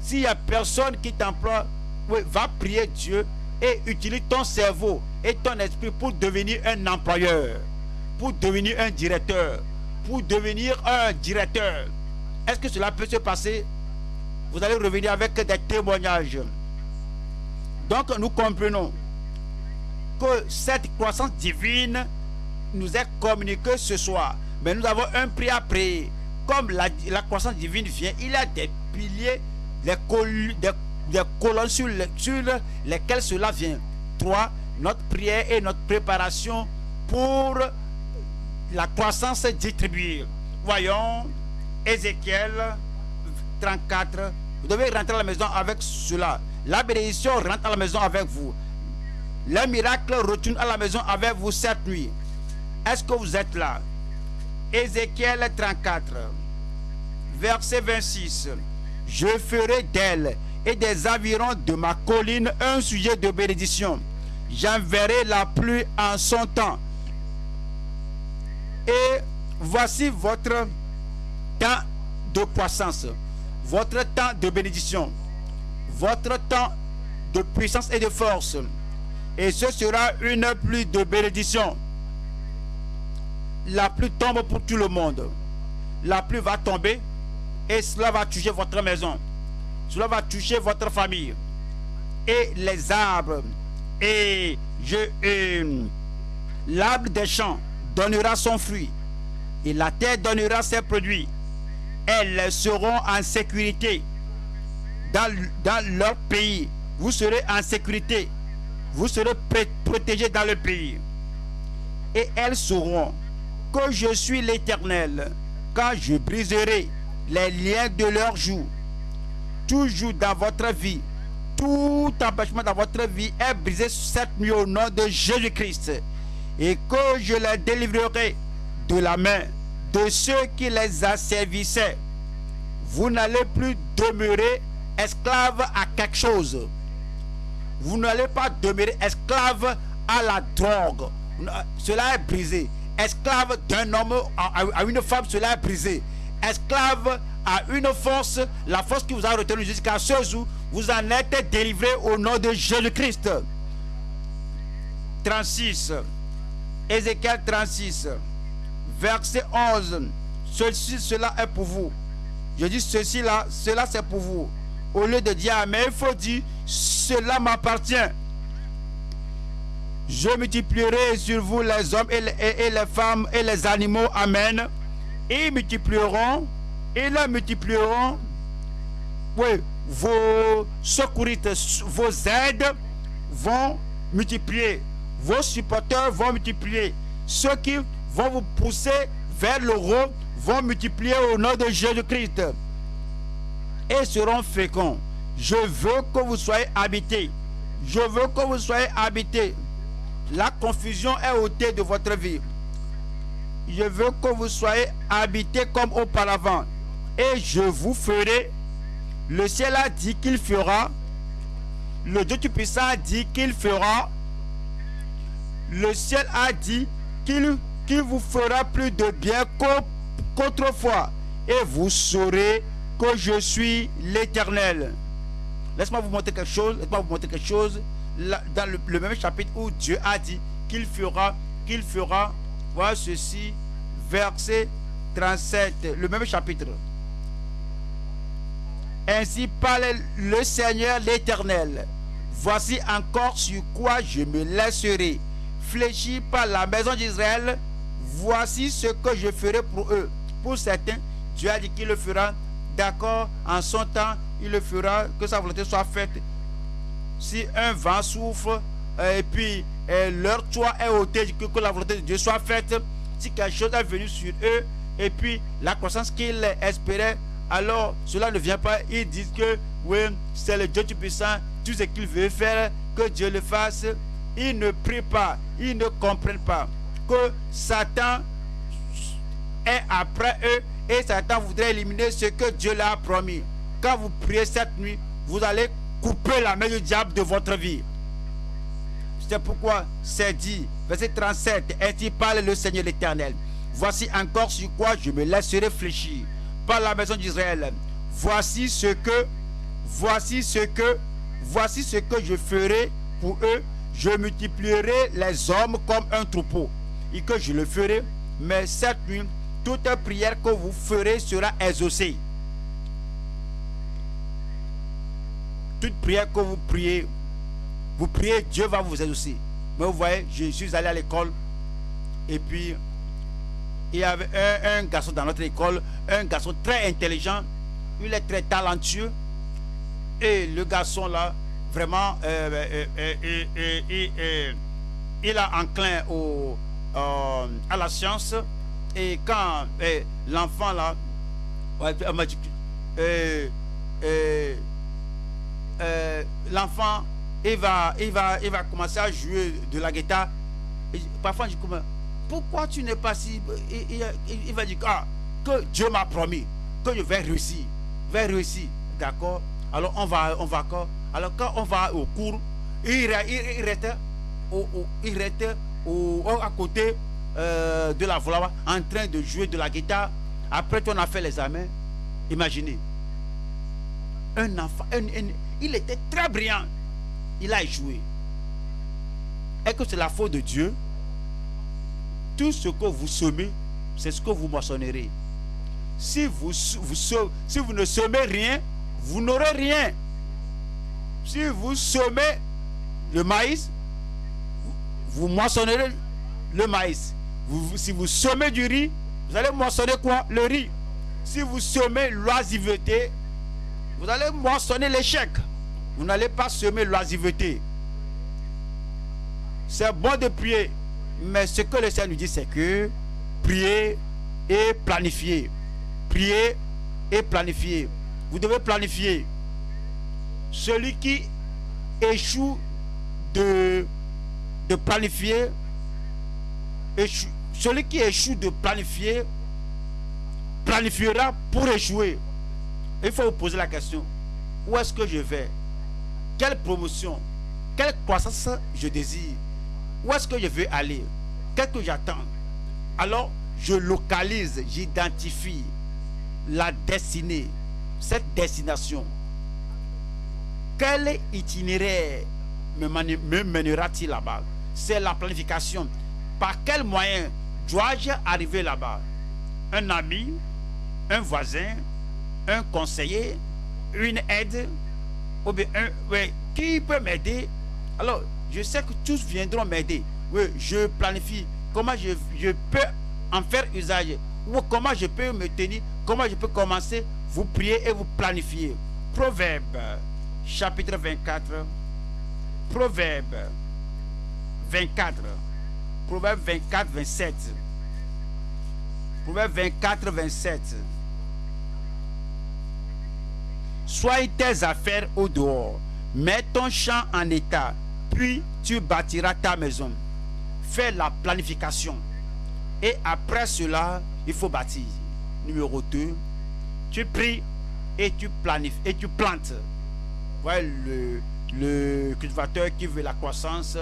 S'il n'y a personne qui t'emploie, va prier Dieu et utilise ton cerveau et ton esprit pour devenir un employeur, pour devenir un directeur, pour devenir un directeur. Est-ce que cela peut se passer? Vous allez revenir avec des témoignages. Donc nous comprenons que cette croissance divine nous est communiquée ce soir. Mais nous avons un prix à payer. Comme la, croissance divine vient, il y a des piliers, des, col- des- des colonnes sur, sur lesquelles cela vient. Trois, notre prière et notre préparation pour la croissance distribuée. Voyons Ézéchiel 34. Vous devez rentrer à la maison avec cela. La bénédiction rentre à la maison avec vous. Le miracle retourne à la maison avec vous cette nuit. Est-ce que vous êtes là? Ézéchiel 34, verset 26. Je ferai d'elle et des environs de ma colline un sujet de bénédiction. J'enverrai la pluie en son temps. Et voici votre temps de croissance, votre temps de bénédiction, votre temps de puissance et de force. Et ce sera une pluie de bénédiction. La pluie tombe pour tout le monde. La pluie va tomber et cela va toucher votre maison. Cela va toucher votre famille. Et les arbres. Et et L'arbre des champs donnera son fruit. Et la terre donnera ses produits. Elles seront en sécurité dans leur pays. Vous serez en sécurité. Vous serez protégés dans le pays. Et elles sauront que je suis l'Éternel quand je briserai les liens de leur joug. Toujours dans votre vie, tout empêchement dans votre vie est brisé cette nuit au nom de Jésus-Christ. Et que je les délivrerai de la main de ceux qui les asservissaient. Vous n'allez plus demeurer esclave à quelque chose. Vous n'allez pas demeurer esclave à la drogue. Cela est brisé. Esclave d'un homme à, une femme, cela est brisé. Esclave à une force, la force qui vous a retenu jusqu'à ce jour, vous en êtes délivré au nom de Jésus-Christ. 36. Ézéchiel 36, verset 11. Ceci, cela est pour vous. Je dis ceci là, cela c'est pour vous. Au lieu de dire Amen, il faut dire cela m'appartient. Je multiplierai sur vous les hommes et les, femmes et les animaux. Amen. Ils multiplieront, ils multiplieront. Oui, vos secouristes, vos aides vont multiplier. Vos supporters vont multiplier. Ceux qui vont vous pousser vers l'euro vont multiplier au nom de Jésus-Christ et seront féconds. Je veux que vous soyez habités. Je veux que vous soyez habités. La confusion est ôtée de votre vie. Je veux que vous soyez habités comme auparavant. Et je vous ferai. Le ciel a dit qu'il fera. Le Dieu Tout-Puissant a dit qu'il fera. Le ciel a dit qu'il qui vous fera plus de bien qu'au- qu'autrefois, et vous saurez que je suis l'Éternel. Laisse-moi vous montrer quelque chose. Laisse-moi vous montrer quelque chose. Dans le, le même chapitre où Dieu a dit qu'il fera, qu'il fera, voilà ceci, verset 37, le même chapitre. Ainsi parle le Seigneur l'Éternel. Voici encore sur quoi je me laisserai. Fléchi par la maison d'Israël. Voici ce que je ferai pour eux. Pour certains, Dieu a dit qu'il le fera. D'accord, en son temps, il le fera, que sa volonté soit faite. Si un vent souffle, euh, et puis euh, leur toit est ôté, que, la volonté de Dieu soit faite. Si quelque chose est venu sur eux, et puis la croissance qu'ils espéraient, alors cela ne vient pas. Ils disent que oui, c'est le Dieu Tout-Puissant, tout ce qu'il veut faire, que Dieu le fasse. Ils ne prient pas, ils ne comprennent pas que Satan est après eux et Satan voudrait éliminer ce que Dieu leur a promis. Quand vous priez cette nuit, vous allez couper la main du diable de votre vie. C'est pourquoi c'est dit, verset 37, ainsi parle le Seigneur l'Éternel. Voici encore sur quoi je me laisserai fléchir par la maison d'Israël. Voici ce que, voici ce que, voici ce que je ferai pour eux. Je multiplierai les hommes comme un troupeau. Et que je le ferai, mais cette nuit, toute prière que vous ferez sera exaucée. Toute prière que vous priez, vous priez, Dieu va vous exaucer. Mais vous voyez, je suis allé à l'école et puis il y avait un, garçon dans notre école, un garçon très intelligent, il est très talentueux. Et le garçon là, vraiment, euh, euh, euh, il est enclin à la science. Et quand euh, l'enfant là, euh, euh, euh, l'enfant, il va, il, va, il va commencer à jouer de la guitare. Parfois, je dis, pourquoi tu n'es pas si... Il, il- il- va dire ah, que Dieu m'a promis que je vais réussir. Vais réussir. D'accord? Alors, on va, on va encore. Alors, quand on va au cours, il, il, il restait, au, au- il au- à côté euh, de la voix en train de jouer de la guitare. Après qu'on a fait les examens, imaginez. Un enfant, un- il était très brillant. Il a échoué. Est-ce que c'est la faute de Dieu? Tout ce que vous semez, c'est ce que vous moissonnerez. Si vous, vous, si vous ne semez rien, vous n'aurez rien. Si vous semez le maïs, vous moissonnerez le maïs. Si vous semez du riz, vous allez moissonner quoi? Le riz. Si vous semez l'oisiveté, vous allez moissonner l'échec. Vous n'allez pas semer l'oisiveté. C'est bon de prier. Mais ce que le Seigneur nous dit, c'est que prier et planifier. Prier et planifier. Vous devez planifier. Celui qui échoue de planifier, échoue- celui qui échoue de planifier, planifiera pour échouer. Il faut vous poser la question. Où est-ce que je vais? Quelle promotion Quelle croissance je désire? Où est-ce que je veux aller? Qu'est-ce que j'attends? Alors, je localise, j'identifie la destinée, cette destination. Quel itinéraire me, mènera-t-il là-bas? C'est la planification. Par quel moyen dois-je arriver là-bas Un ami, un voisin, un conseiller, une aide, ou bien un, ouais, qui peut m'aider? Alors, je sais que tous viendront m'aider. Oui, je planifie comment je, je peux en faire usage, ou comment je peux me tenir, comment je peux commencer? Vous priez et vous planifiez. Proverbe, chapitre 24. Proverbe 24. Proverbe 24, 27. Proverbe 24, 27. Sois tes affaires au dehors. Mets ton champ en état. Puis tu bâtiras ta maison. Fais la planification. Et après cela, il faut bâtir. Numéro 2. Tu pries et tu planifies et tu plantes. Voilà le, le cultivateur qui veut la croissance.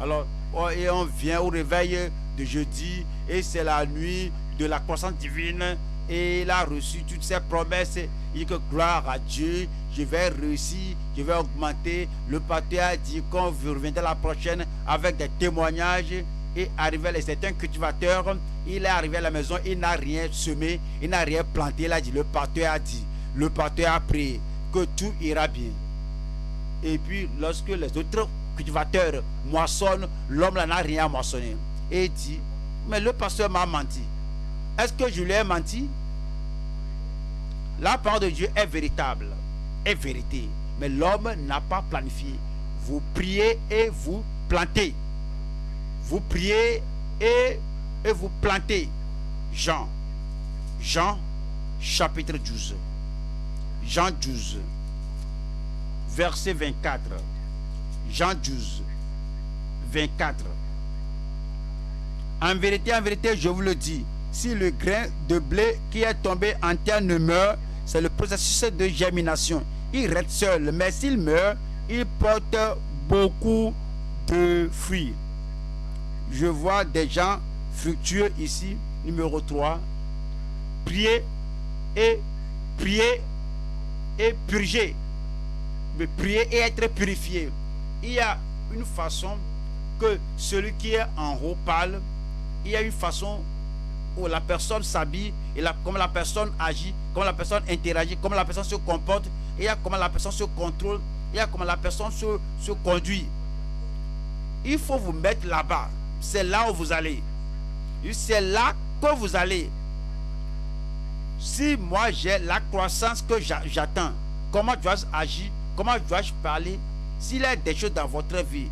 Alors, oh, et on vient au réveil de jeudi et c'est la nuit de la croissance divine et il a reçu toutes ses promesses. Il dit que gloire à Dieu, je vais réussir, je vais augmenter. Le pasteur a dit qu'on reviendra la prochaine avec des témoignages et arrivé, c'est un cultivateur, il est arrivé à la maison, il n'a rien semé, il n'a rien planté, il a dit, le pasteur a dit, le pasteur a prié que tout ira bien. Et puis, lorsque les autres cultivateurs moissonnent, l'homme n'a rien moissonné. Et il dit, mais le pasteur m'a menti. Est-ce que je lui ai menti? La parole de Dieu est véritable, est vérité. Mais l'homme n'a pas planifié. Vous priez et vous plantez. Vous priez et, et vous plantez. Jean. Jean chapitre 12. Jean 12. Verset 24. Jean 12. 24. En vérité, en vérité, je vous le dis, si le grain de blé qui est tombé en terre ne meurt, c'est le processus de germination. Il reste seul, mais s'il meurt, il porte beaucoup de fruits. Je vois des gens fructueux ici, numéro 3. Prier et prier et purger. Mais prier et être purifié. Il y a une façon que celui qui est en haut parle. Il y a une façon où la personne s'habille la, comment la personne agit, comment la personne interagit, comment la personne se comporte, il y a comment la personne se contrôle, il y a comment la personne se, se conduit. Il faut vous mettre là-bas. C'est là où vous allez. C'est là que vous allez. Si moi j'ai la croissance que j'attends, comment dois-je agir, comment dois-je parler, s'il y a des choses dans votre vie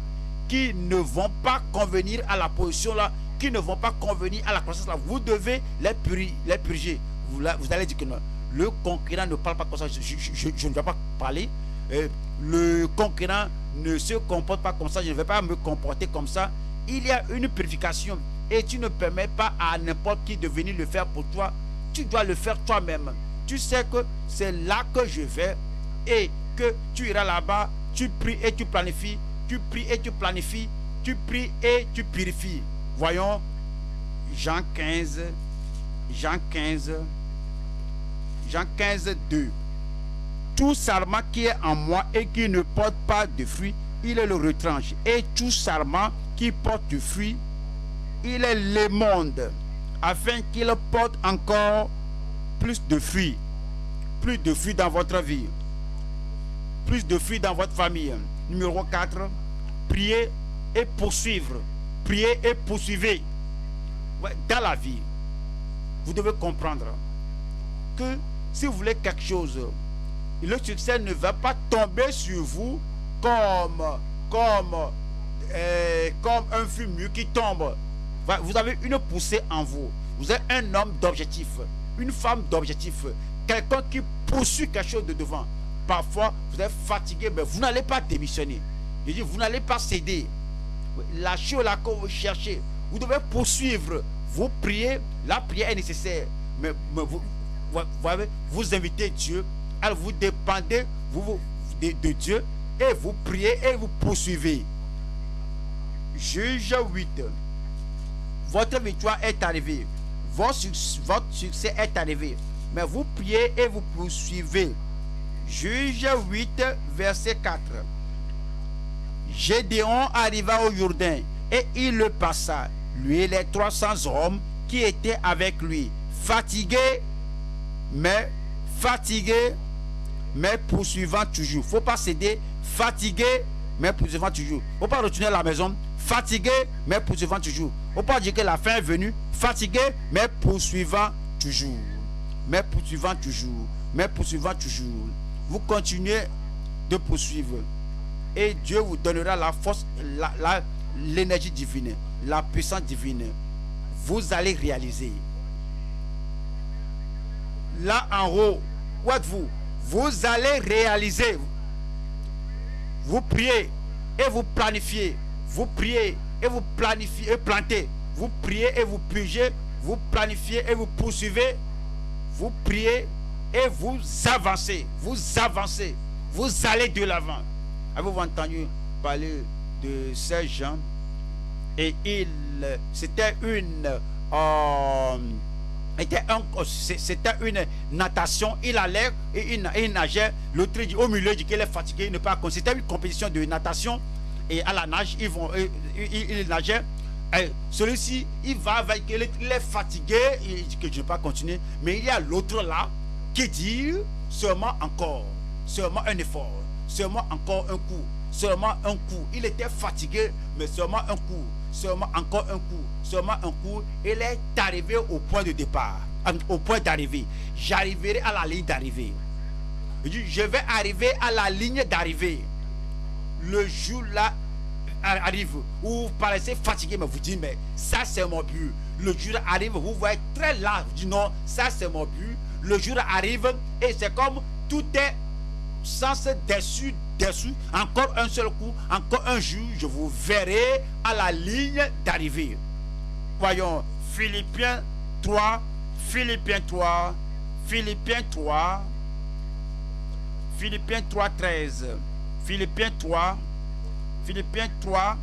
qui ne vont pas convenir à la position là, qui ne vont pas convenir à la croissance là, vous devez les, les purger. Vous, vous, allez dire que non. Le concurrent ne parle pas comme ça, je, ne vais pas parler. Euh, le concurrent ne se comporte pas comme ça, je ne vais pas me comporter comme ça. Il y a une purification et tu ne permets pas à n'importe qui de venir le faire pour toi. Tu dois le faire toi-même. Tu sais que c'est là que je vais et que tu iras là-bas, tu pries et tu planifies, tu pries et tu planifies, tu pries et tu purifies. Voyons Jean 15, Jean 15, Jean 15, 2. Tout sarment qui est en moi et qui ne porte pas de fruits, il le retranche. Et tout sarment qui porte du fruit, il est le monde, afin qu'il porte encore plus de fruits. Plus de fruits dans votre vie. Plus de fruits dans votre famille. Numéro 4. Priez et poursuivre. Priez et poursuivez. Dans la vie, vous devez comprendre que si vous voulez quelque chose, le succès ne va pas tomber sur vous comme, comme, euh, comme un fumure qui tombe. Vous avez une poussée en vous. Vous êtes un homme d'objectif, une femme d'objectif, quelqu'un qui poursuit quelque chose de devant. Parfois, vous êtes fatigué, mais vous n'allez pas démissionner. Je dis, vous n'allez pas céder. La chose là que vous cherchez, vous devez poursuivre. Vous priez, la prière est nécessaire. Mais, vous, vous, invitez Dieu, alors vous dépendez de, Dieu et vous priez et vous poursuivez. Juge 8. Votre victoire est arrivée. Votre, succès est arrivé. Mais vous priez et vous poursuivez. Juge 8, verset 4. Gédéon arriva au Jourdain et il le passa, lui et les 300 hommes qui étaient avec lui, fatigués, mais fatigués, mais poursuivant toujours. faut pas céder, fatigué, mais poursuivant toujours. faut pas retourner à la maison, fatigué, mais poursuivant toujours. faut pas dire que la fin est venue, fatigué, mais poursuivant toujours. Mais poursuivant toujours. Mais poursuivant toujours. Vous continuez de poursuivre. Et Dieu vous donnera la force, l'énergie divine, la puissance divine. Vous allez réaliser. Là en haut, où êtes-vous? Vous allez réaliser. Vous priez et vous planifiez. Vous priez et vous planifiez et plantez. Vous priez et vous pugez. Vous planifiez et vous poursuivez. Vous priez et vous avancez. Vous avancez. Vous allez de l'avant. Avez-vous entendu parler de ces gens? Et il, c'était une, euh, était un- c'était une natation. Il allait et il, nageait. L'autre dit au milieu, il dit qu'il est fatigué, il ne pas. C'était une compétition de natation et à la nage, ils vont, ils, Celui-ci, il va avec, il est fatigué, il dit que je ne vais pas continuer. Mais il y a l'autre là qui dit seulement encore, seulement un effort, seulement encore un coup, seulement un coup. Il était fatigué, mais seulement un coup, seulement encore un coup, seulement un coup. Il est arrivé au point de départ, au point d'arrivée. J'arriverai à la ligne d'arrivée. Je vais arriver à la ligne d'arrivée. Le jour là arrive où vous paraissez fatigué, mais vous dites, mais ça c'est mon but. Le jour arrive, vous voyez très large, vous dites, non, ça c'est mon but. Le jour arrive et c'est comme tout est sans dessus, dessous. Encore un seul coup, encore un jour, je vous verrai à la ligne d'arrivée. Voyons, Philippiens 3, Philippiens 3, Philippiens 3, Philippiens 3, 13, Philippiens 3, Philippiens 3,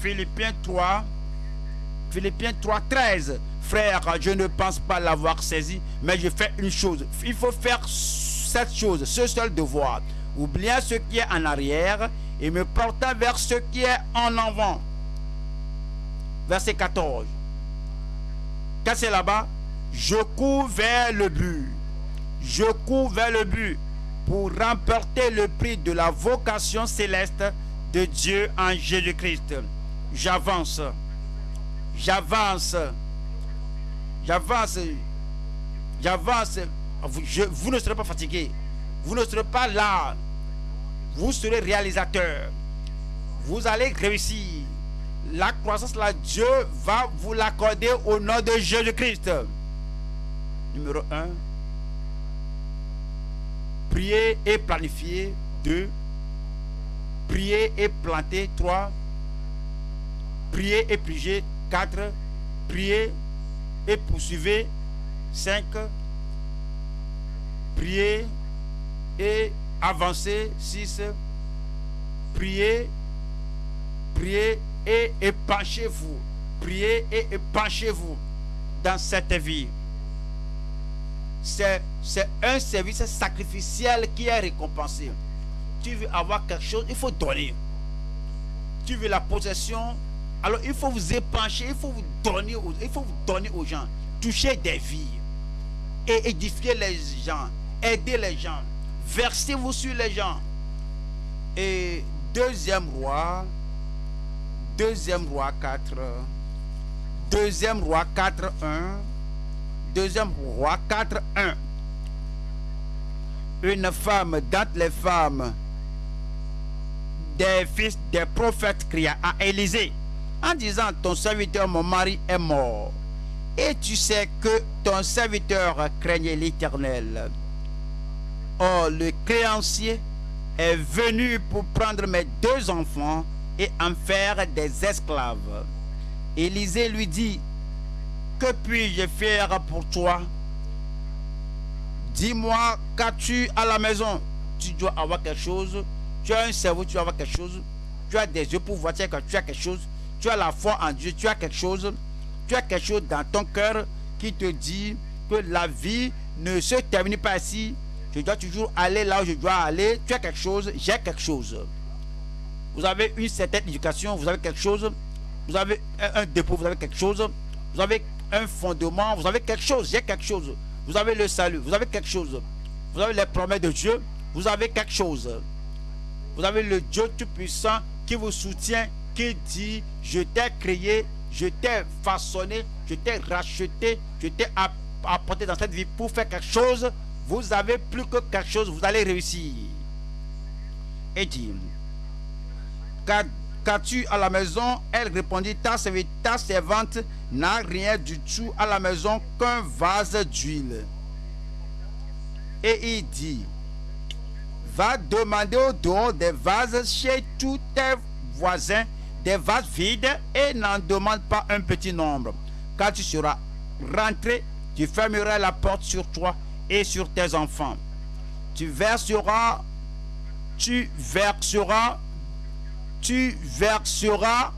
Philippiens 3, Philippiens 3, 13. Frère, je ne pense pas l'avoir saisi, mais je fais une chose. Il faut faire cette chose, ce seul devoir. Oubliant ce qui est en arrière et me portant vers ce qui est en avant. Verset 14. Quand c'est là-bas, je cours vers le but. Je cours vers le but pour remporter le prix de la vocation céleste de Dieu en Jésus-Christ. J'avance. J'avance. J'avance. J'avance. Vous, je- vous ne serez pas fatigué. Vous ne serez pas là. Vous serez réalisateur. Vous allez réussir. La croissance là, Dieu va vous l'accorder au nom de Jésus-Christ. Numéro 1. Prier et planifier. 2. Prier et planter. 3. Prier et piger. 4. Prier et poursuivre. 5. Prier et avancer. 6. Prier. Prier et épanchez-vous. Priez et épanchez-vous dans cette vie. C'est un service sacrificiel qui est récompensé. Tu veux avoir quelque chose, il faut donner. Tu veux la possession, alors il faut vous épancher, il faut vous donner, aux- gens. Toucher des vies et édifier les gens, aider les gens, versez-vous sur les gens. Et deuxième roi, deuxième roi 4, deuxième roi 4, 1, deuxième roi 4, 1. Une femme d'entre les femmes des fils des prophètes cria à Élisée en disant ton serviteur mon mari est mort et tu sais que ton serviteur craignait l'éternel Or, le créancier est venu pour prendre mes deux enfants et en faire des esclaves. Élisée lui dit, que puis-je faire pour toi? Dis-moi, qu'as-tu à la maison? Tu dois avoir quelque chose. Tu as un cerveau, tu dois avoir quelque chose. Tu as des yeux pour voir, as tu as quelque chose. Tu as la foi en Dieu, tu as quelque chose. Tu as quelque chose dans ton cœur qui te dit que la vie ne se termine pas ici. Je dois toujours aller là où je dois aller. Tu as quelque chose, j'ai quelque chose. Vous avez une certaine éducation, vous avez quelque chose. Vous avez un, un dépôt, vous avez quelque chose. Vous avez un fondement, vous avez quelque chose, j'ai quelque chose. Vous avez le salut, vous avez quelque chose. Vous avez les promesses de Dieu, vous avez quelque chose. Vous avez le Dieu Tout-Puissant qui vous soutient, qui dit, je t'ai créé, je t'ai façonné, je t'ai racheté, je t'ai app- apporté dans cette vie pour faire quelque chose. Vous avez plus que quelque chose, vous allez réussir. Et dit, Qu'a- Qu'as-tu à la maison? Elle répondit, ta servante n'a rien du tout à la maison qu'un vase d'huile. Et il dit, va demander au dehors des vases chez tous tes voisins, des vases vides, et n'en demande pas un petit nombre. Quand tu seras rentré, tu fermeras la porte sur toi et sur tes enfants. Tu verseras, tu verseras, tu verseras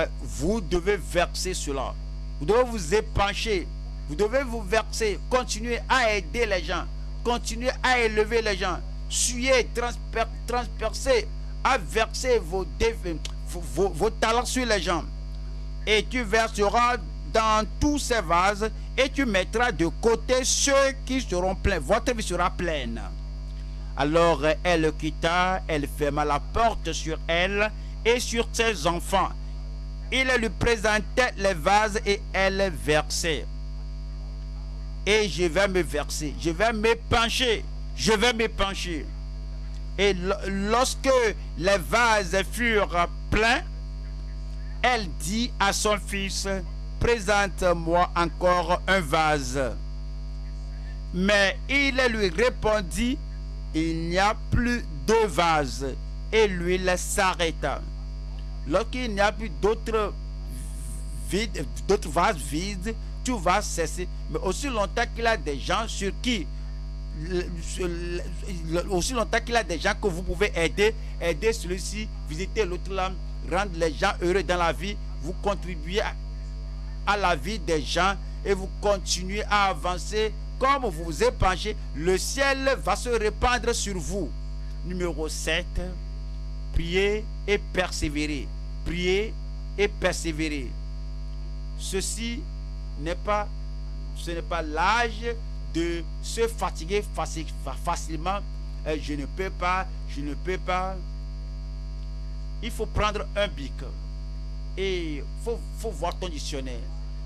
euh, vous devez verser cela. Vous devez vous épancher. Vous devez vous verser. Continuer à aider les gens. Continuer à élever les gens. Suyer, transper- transpercer, à verser vos, talents sur les gens. Et tu verseras dans tous ces vases et tu mettras de côté ceux qui seront pleins. Votre vie sera pleine. Alors elle quitta, elle ferma la porte sur elle et sur ses enfants. Il lui présentait les vases et elle versait. Et je vais me verser, je vais me pencher, je vais me pencher. Et lo- lorsque les vases furent pleins, elle dit à son fils, présente-moi encore un vase. Mais il lui répondit, il n'y a plus de vase. Et l'huile s'arrêta. Lorsqu'il n'y a plus d'autres d'autres vases vides, tout va cesser. Mais aussi longtemps qu'il a des gens sur qui, le- sur le- le- aussi longtemps qu'il a des gens que vous pouvez aider, aider celui-ci, visiter l'autre là, rendre les gens heureux dans la vie, vous contribuez à, à la vie des gens et vous continuez à avancer comme vous vous épanchez, le ciel va se répandre sur vous. Numéro 7, priez et persévérez. Priez et persévérez. Ceci n'est pas, ce n'est pas l'âge de se fatiguer faci- fa- facilement. Euh, je ne peux pas, je ne peux pas. Il faut prendre un bic et il faut, faut voir ton dictionnaire.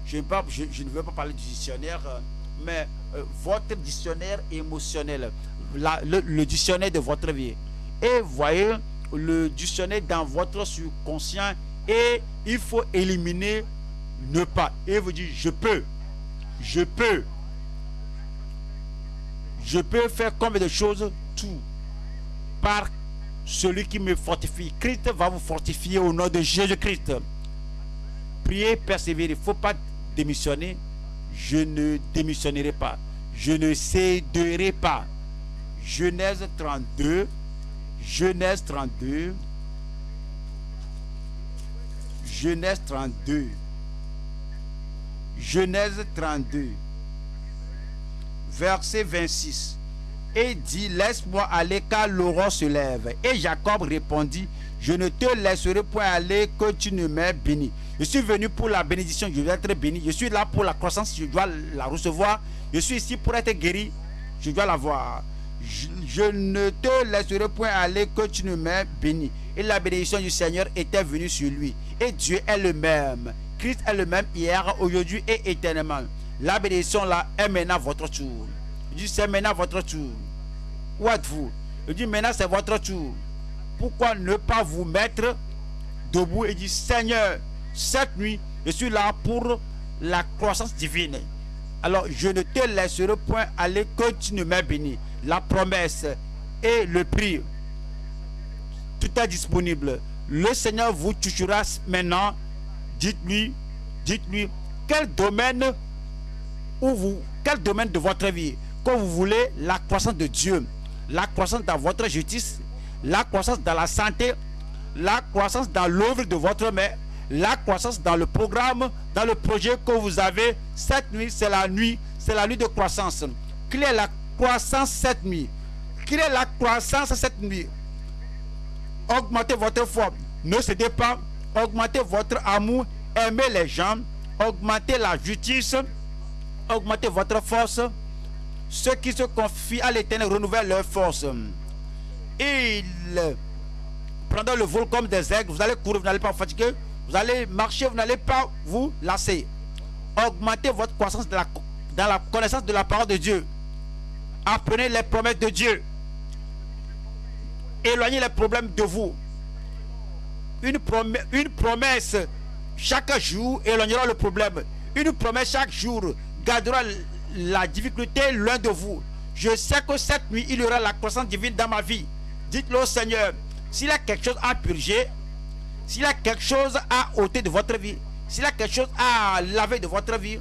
Je, ne pas- je- ne veux pas parler du dictionnaire, euh, mais euh, votre dictionnaire émotionnel, le, le dictionnaire de votre vie. Et voyez le dictionnaire dans votre subconscient et il faut éliminer ne pas. Et vous dites, je peux, je peux, je peux faire combien de choses Tout. Par celui qui me fortifie. Christ va vous fortifier au nom de Jésus-Christ. Priez, persévérez. Il ne faut pas démissionner. Je ne démissionnerai pas. Je ne céderai pas. Genèse 32. Genèse 32. Genèse 32. Genèse 32. Verset 26. Et dit, laisse-moi aller car l'aurore se lève. Et Jacob répondit, je ne te laisserai point aller que tu ne m'aies béni. Je suis venu pour la bénédiction, je dois être béni. Je suis là pour la croissance, je dois la recevoir. Je suis ici pour être guéri, je dois l'avoir. Je, ne te laisserai point aller que tu ne m'aies béni. Et la bénédiction du Seigneur était venue sur lui. Et Dieu est le même. Christ est le même hier, aujourd'hui et éternellement. La bénédiction là est maintenant votre tour. Je dis c'est maintenant votre tour. Où êtes-vous? Je dis maintenant c'est votre tour. Pourquoi ne pas vous mettre debout et dire Seigneur, cette nuit, je suis là pour la croissance divine. Alors je ne te laisserai point aller que tu ne m'aies béni. La promesse et le prix, tout est disponible. Le Seigneur vous touchera maintenant. Dites-lui, dites-lui, quel domaine où vous, quel domaine de votre vie que vous voulez la croissance de Dieu, la croissance dans votre justice, la croissance dans la santé, la croissance dans l'œuvre de votre main, la croissance dans le programme, dans le projet que vous avez. Cette nuit, c'est la nuit, c'est la nuit de croissance. Quelle est la croissance cette nuit Quelle est la croissance cette nuit Augmentez votre foi. Ne cédez pas. Augmentez votre amour. Aimez les gens. Augmentez la justice. Augmentez votre force. Ceux qui se confient à l'éternel renouvellent leur force. Ils prendront le vol comme des aigles. Vous allez courir, vous n'allez pas fatiguer. Vous allez marcher, vous n'allez pas vous lasser. Augmentez votre croissance dans la, connaissance de la parole de Dieu. Apprenez les promesses de Dieu. Éloignez les problèmes de vous. Une une promesse chaque jour éloignera le problème. Une promesse chaque jour gardera la difficulté loin de vous. Je sais que cette nuit, il y aura la croissance divine dans ma vie. Dites-le au Seigneur, s'il a quelque chose à purger, s'il a quelque chose à ôter de votre vie, s'il a quelque chose à laver de votre vie,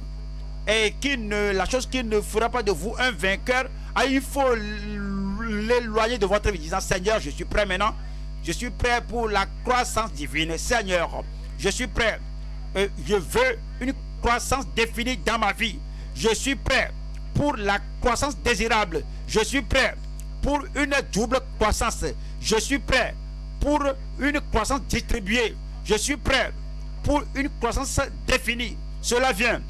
et qui ne, la chose qui ne fera pas de vous un vainqueur, ah, il faut l'éloigner de votre vie, disant Seigneur, je suis prêt maintenant. Je suis prêt pour la croissance divine. Seigneur, Je suis prêt. Euh, je veux une croissance définie dans ma vie. Je suis prêt pour la croissance désirable. Je suis prêt pour une double croissance. Je suis prêt pour une croissance distribuée. Je suis prêt pour une croissance définie. Cela vient.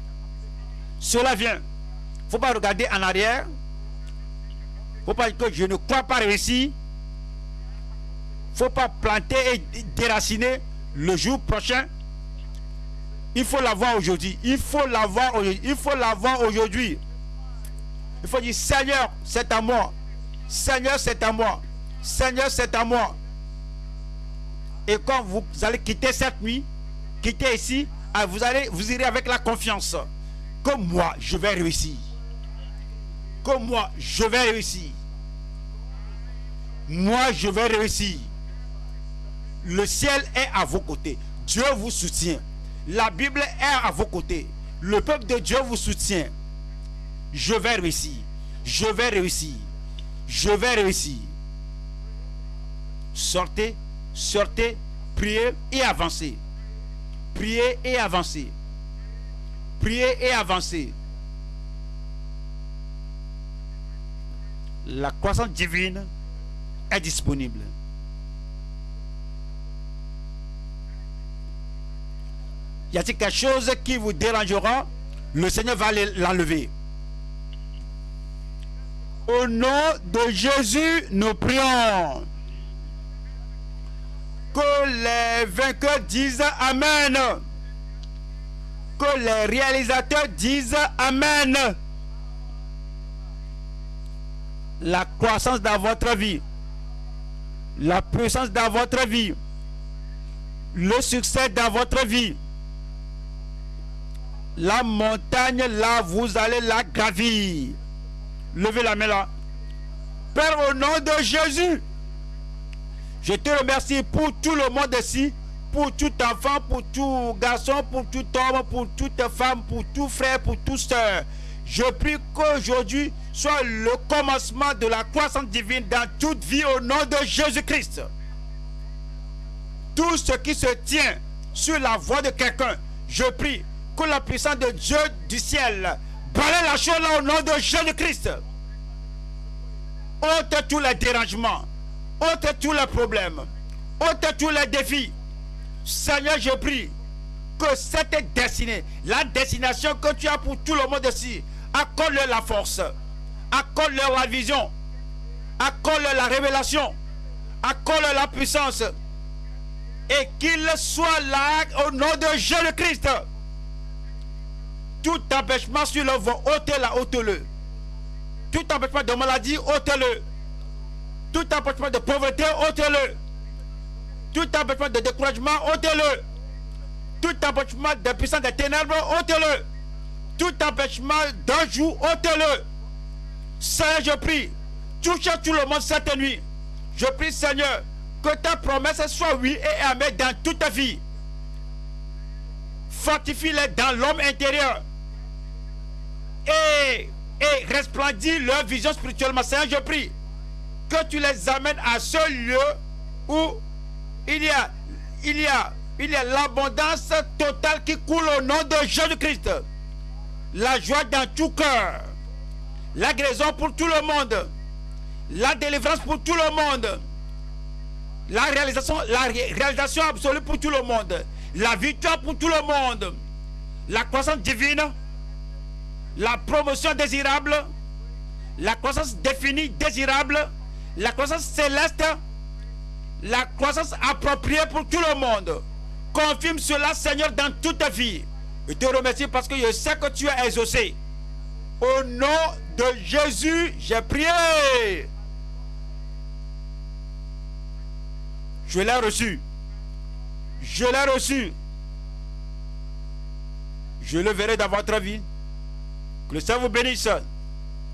Cela vient. faut pas regarder en arrière. faut pas dire que je ne crois pas réussir. faut pas planter et déraciner le jour prochain. Il faut l'avoir aujourd'hui. Il faut l'avoir aujourd'hui. Il faut l'avoir aujourd'hui. Il faut dire Seigneur, c'est à moi. Seigneur, c'est à moi. Seigneur, c'est à moi. Et quand vous allez quitter cette nuit, quitter ici, ah, vous, allez, vous irez avec la confiance que moi, je vais réussir. Que moi, je vais réussir. Moi, je vais réussir. Le ciel est à vos côtés. Dieu vous soutient. La Bible est à vos côtés. Le peuple de Dieu vous soutient. Je vais réussir. Je vais réussir. Je vais réussir. Sortez, sortez, priez et avancez. Priez et avancez. Priez et avancez. La croissance divine est disponible. Y a-t-il quelque chose qui vous dérangera Le Seigneur va l'enlever. Au nom de Jésus, nous prions. Que les vainqueurs disent Amen. Que les réalisateurs disent Amen. La croissance dans votre vie, la puissance dans votre vie, le succès dans votre vie, la montagne là, vous allez la gravir. Levez la main là. Père, au nom de Jésus, je te remercie pour tout le monde ici, pour tout enfant, pour tout garçon, pour tout homme, pour toute femme, pour tout frère, pour tout soeur. Je prie qu'aujourd'hui soit le commencement de la croissance divine dans toute vie au nom de Jésus-Christ. Tout ce qui se tient sur la voie de quelqu'un, je prie que la puissance de Dieu du ciel balaye la chose là au nom de Jésus-Christ. Ôte tous les dérangements, ôte tous les problèmes, ôte tous les défis. Seigneur, je prie que cette destinée, la destination que tu as pour tout le monde ici, accorde-leur la force, accorde-leur la vision, accorde-leur la révélation, accorde-leur la puissance, et qu'ils soient là au nom de Jésus-Christ. Tout empêchement sur le vent, ôtez-la, ôtez-le. Tout empêchement de maladie, ôtez-le. Tout empêchement de pauvreté, ôtez-le. Tout empêchement de découragement, ôtez-le. Tout empêchement de puissance des ténèbres, ôtez-le. Tout empêchement d'un jour, ôtez-le. Seigneur, je prie, touche tout le monde cette nuit. Je prie, Seigneur, que ta promesse soit oui et amen dans toute ta vie. Fortifie-les dans l'homme intérieur et, resplendit leur vision spirituellement. Seigneur, je prie que tu les amènes à ce lieu où il y a, l'abondance totale qui coule au nom de Jésus-Christ. La joie dans tout cœur. La guérison pour tout le monde. La délivrance pour tout le monde. La réalisation absolue pour tout le monde. La victoire pour tout le monde. La croissance divine la promotion désirable, la croissance définie désirable, la croissance céleste, la croissance appropriée pour tout le monde. Confirme cela, Seigneur, dans toute ta vie. Je te remercie parce que je sais que tu as exaucé. Au nom de Jésus, j'ai prié. Je l'ai reçu. Je l'ai reçu. Je le verrai dans votre vie. Que le Seigneur vous bénisse.